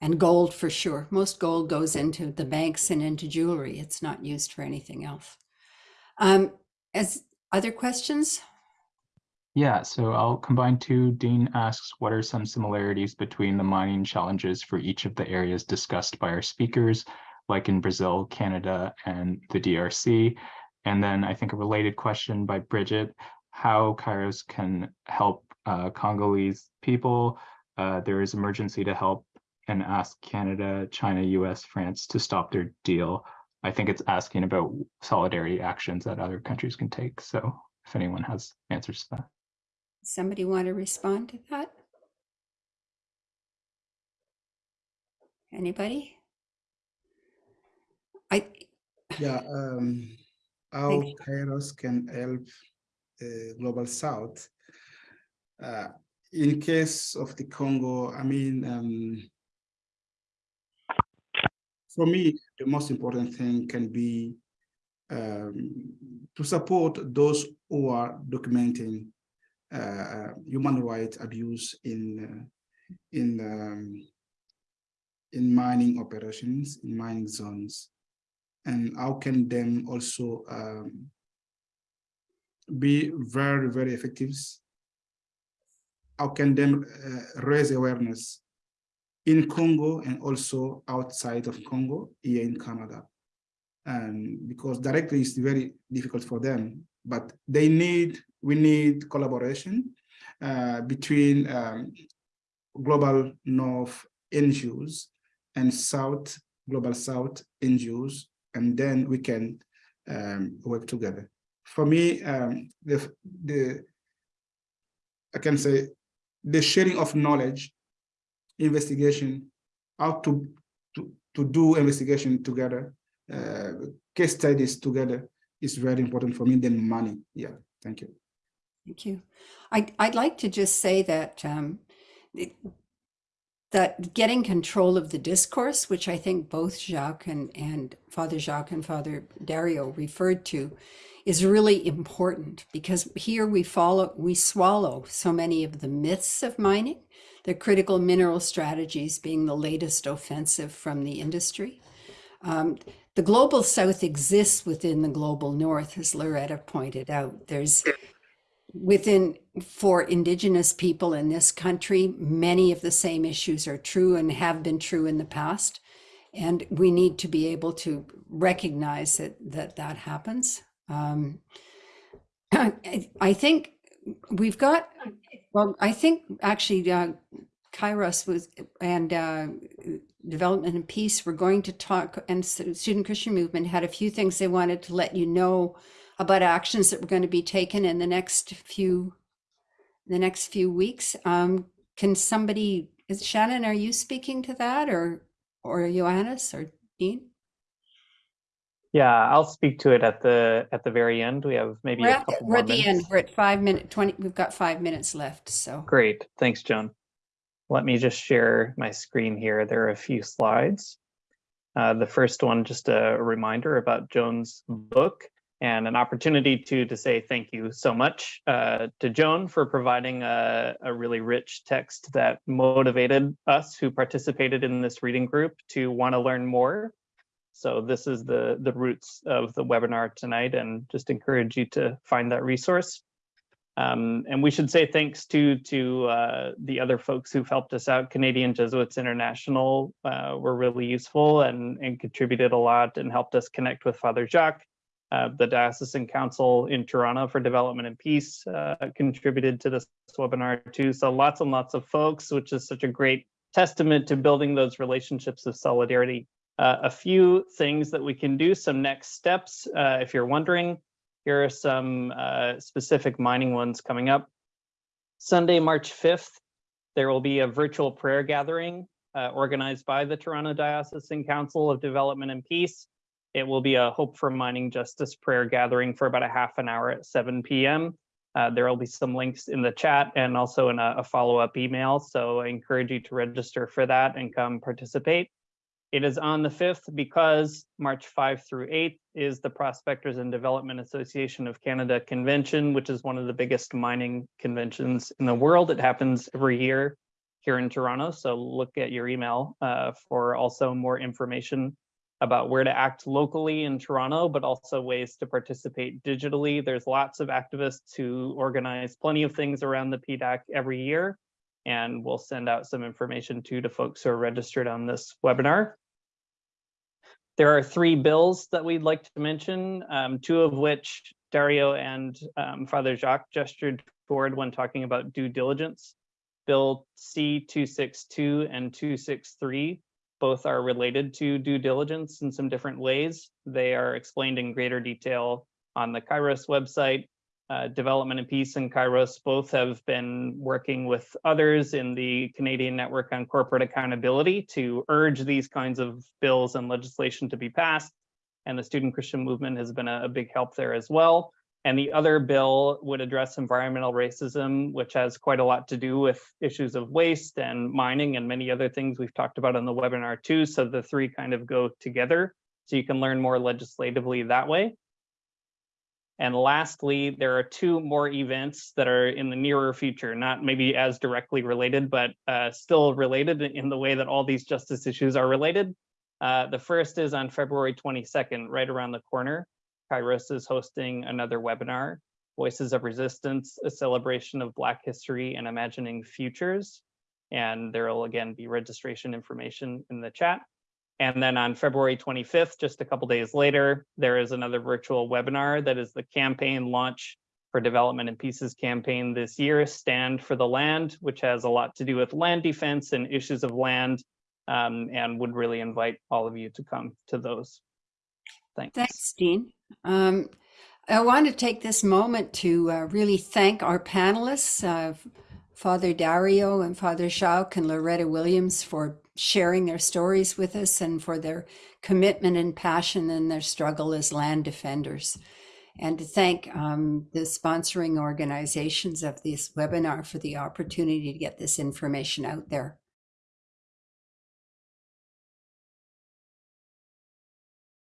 S2: and gold for sure. Most gold goes into the banks and into jewelry. It's not used for anything else. Um, as other questions?
S6: Yeah, so I'll combine two. Dean asks, what are some similarities between the mining challenges for each of the areas discussed by our speakers, like in Brazil, Canada, and the DRC? And then I think a related question by Bridget, how Kairos can help uh, Congolese people. Uh, there is emergency to help and ask Canada, China, US, France to stop their deal. I think it's asking about solidarity actions that other countries can take. So if anyone has answers to that.
S2: Somebody want to respond to that? Anybody? I,
S5: Yeah, um, how Kairos can help uh, Global South. Uh, in case of the Congo, I mean, um, for me, the most important thing can be um, to support those who are documenting uh, human rights abuse in uh, in um, in mining operations, in mining zones, and how can them also um, be very, very effective? How can them uh, raise awareness in Congo and also outside of Congo, here in Canada? And because directly it's very difficult for them, but they need, we need collaboration uh, between um, global North NGOs and South, global South NGOs, and then we can um, work together. For me, um, the, the, I can say, the sharing of knowledge, investigation, how to, to, to do investigation together, uh, case studies together is very important for me than money. Yeah, thank you.
S2: Thank you. I'd, I'd like to just say that um, it- that getting control of the discourse, which I think both Jacques and, and Father Jacques and Father Dario referred to, is really important because here we follow, we swallow so many of the myths of mining, the critical mineral strategies being the latest offensive from the industry. Um, the global south exists within the global north, as Loretta pointed out. There's within for indigenous people in this country many of the same issues are true and have been true in the past. And we need to be able to recognize that that that happens. Um, I, think we've got well i think actually uh, kairos was and uh, development and peace were going to talk and student christian movement had a few things they wanted to let you know about actions that were going to be taken in the next few the next few weeks. Um, can somebody is Shannon, are you speaking to that or or Johannes or Dean?
S7: Yeah, I'll speak to it at the at the very end. We have maybe
S2: We're
S7: a
S2: at, the,
S7: couple
S2: we're at the end. We're at five minute twenty. We've got five minutes left. So
S7: Great, thanks, Joan. Let me just share my screen here. There are a few slides. Uh, the first one, just a reminder about Joan's book and an opportunity to to say thank you so much uh, to Joan for providing a, a really rich text that motivated us who participated in this reading group to want to learn more. So this is the the roots of the webinar tonight, and just encourage you to find that resource. Um, and we should say thanks to to uh, the other folks who've helped us out. Canadian Jesuits International uh, were really useful and, and contributed a lot and helped us connect with Father Jacques. Uh, the Diocesan Council in Toronto for Development and Peace uh, contributed to this webinar too. So lots and lots of folks, which is such a great testament to building those relationships of solidarity. Uh, a few things that we can do, some next steps, uh, if you're wondering, here are some uh, specific mining ones coming up. Sunday, March 5th, there will be a virtual prayer gathering organized by the Toronto Diocesan Council of Development and Peace. It will be a Hope for Mining Justice prayer gathering for about a half an hour at 7 p.m. Uh, there will be some links in the chat and also in a, a follow-up email. So I encourage you to register for that and come participate. It is on the 5th because March 5 through 8 is the Prospectors and Development Association of Canada convention, which is one of the biggest mining conventions in the world. It happens every year here in Toronto. So look at your email uh, for also more information about where to act locally in Toronto, but also ways to participate digitally. There's lots of activists who organize plenty of things around the PDAC every year and we'll send out some information too to folks who are registered on this webinar. There are three bills that we'd like to mention, um, two of which Dario and um, Father Jacques gestured toward when talking about due diligence. Bill C262 and 263 both are related to due diligence in some different ways. They are explained in greater detail on the Kairos website uh, Development and Peace and Kairos both have been working with others in the Canadian Network on Corporate Accountability to urge these kinds of bills and legislation to be passed. And the Student Christian Movement has been a, a big help there as well. And the other bill would address environmental racism, which has quite a lot to do with issues of waste and mining and many other things we've talked about on the webinar too. So the three kind of go together. So you can learn more legislatively that way. And lastly, there are two more events that are in the nearer future, not maybe as directly related, but uh, still related in the way that all these justice issues are related. Uh, the first is on February 22nd, right around the corner. Kairos is hosting another webinar, Voices of Resistance, a celebration of Black history and imagining futures. And there will again be registration information in the chat. And then on February 25th, just a couple days later, there is another virtual webinar that is the campaign launch for Development and Peace's campaign this year, Stand for the Land, which has a lot to do with land defense and issues of land, um, and would really invite all of you to come to those. Thanks.
S2: Thanks, Dean. Um, I want to take this moment to uh, really thank our panelists, uh, Father Dario and Father Jacques and Loretta Williams for sharing their stories with us and for their commitment and passion in their struggle as land defenders. And to thank um, the sponsoring organizations of this webinar for the opportunity to get this information out there.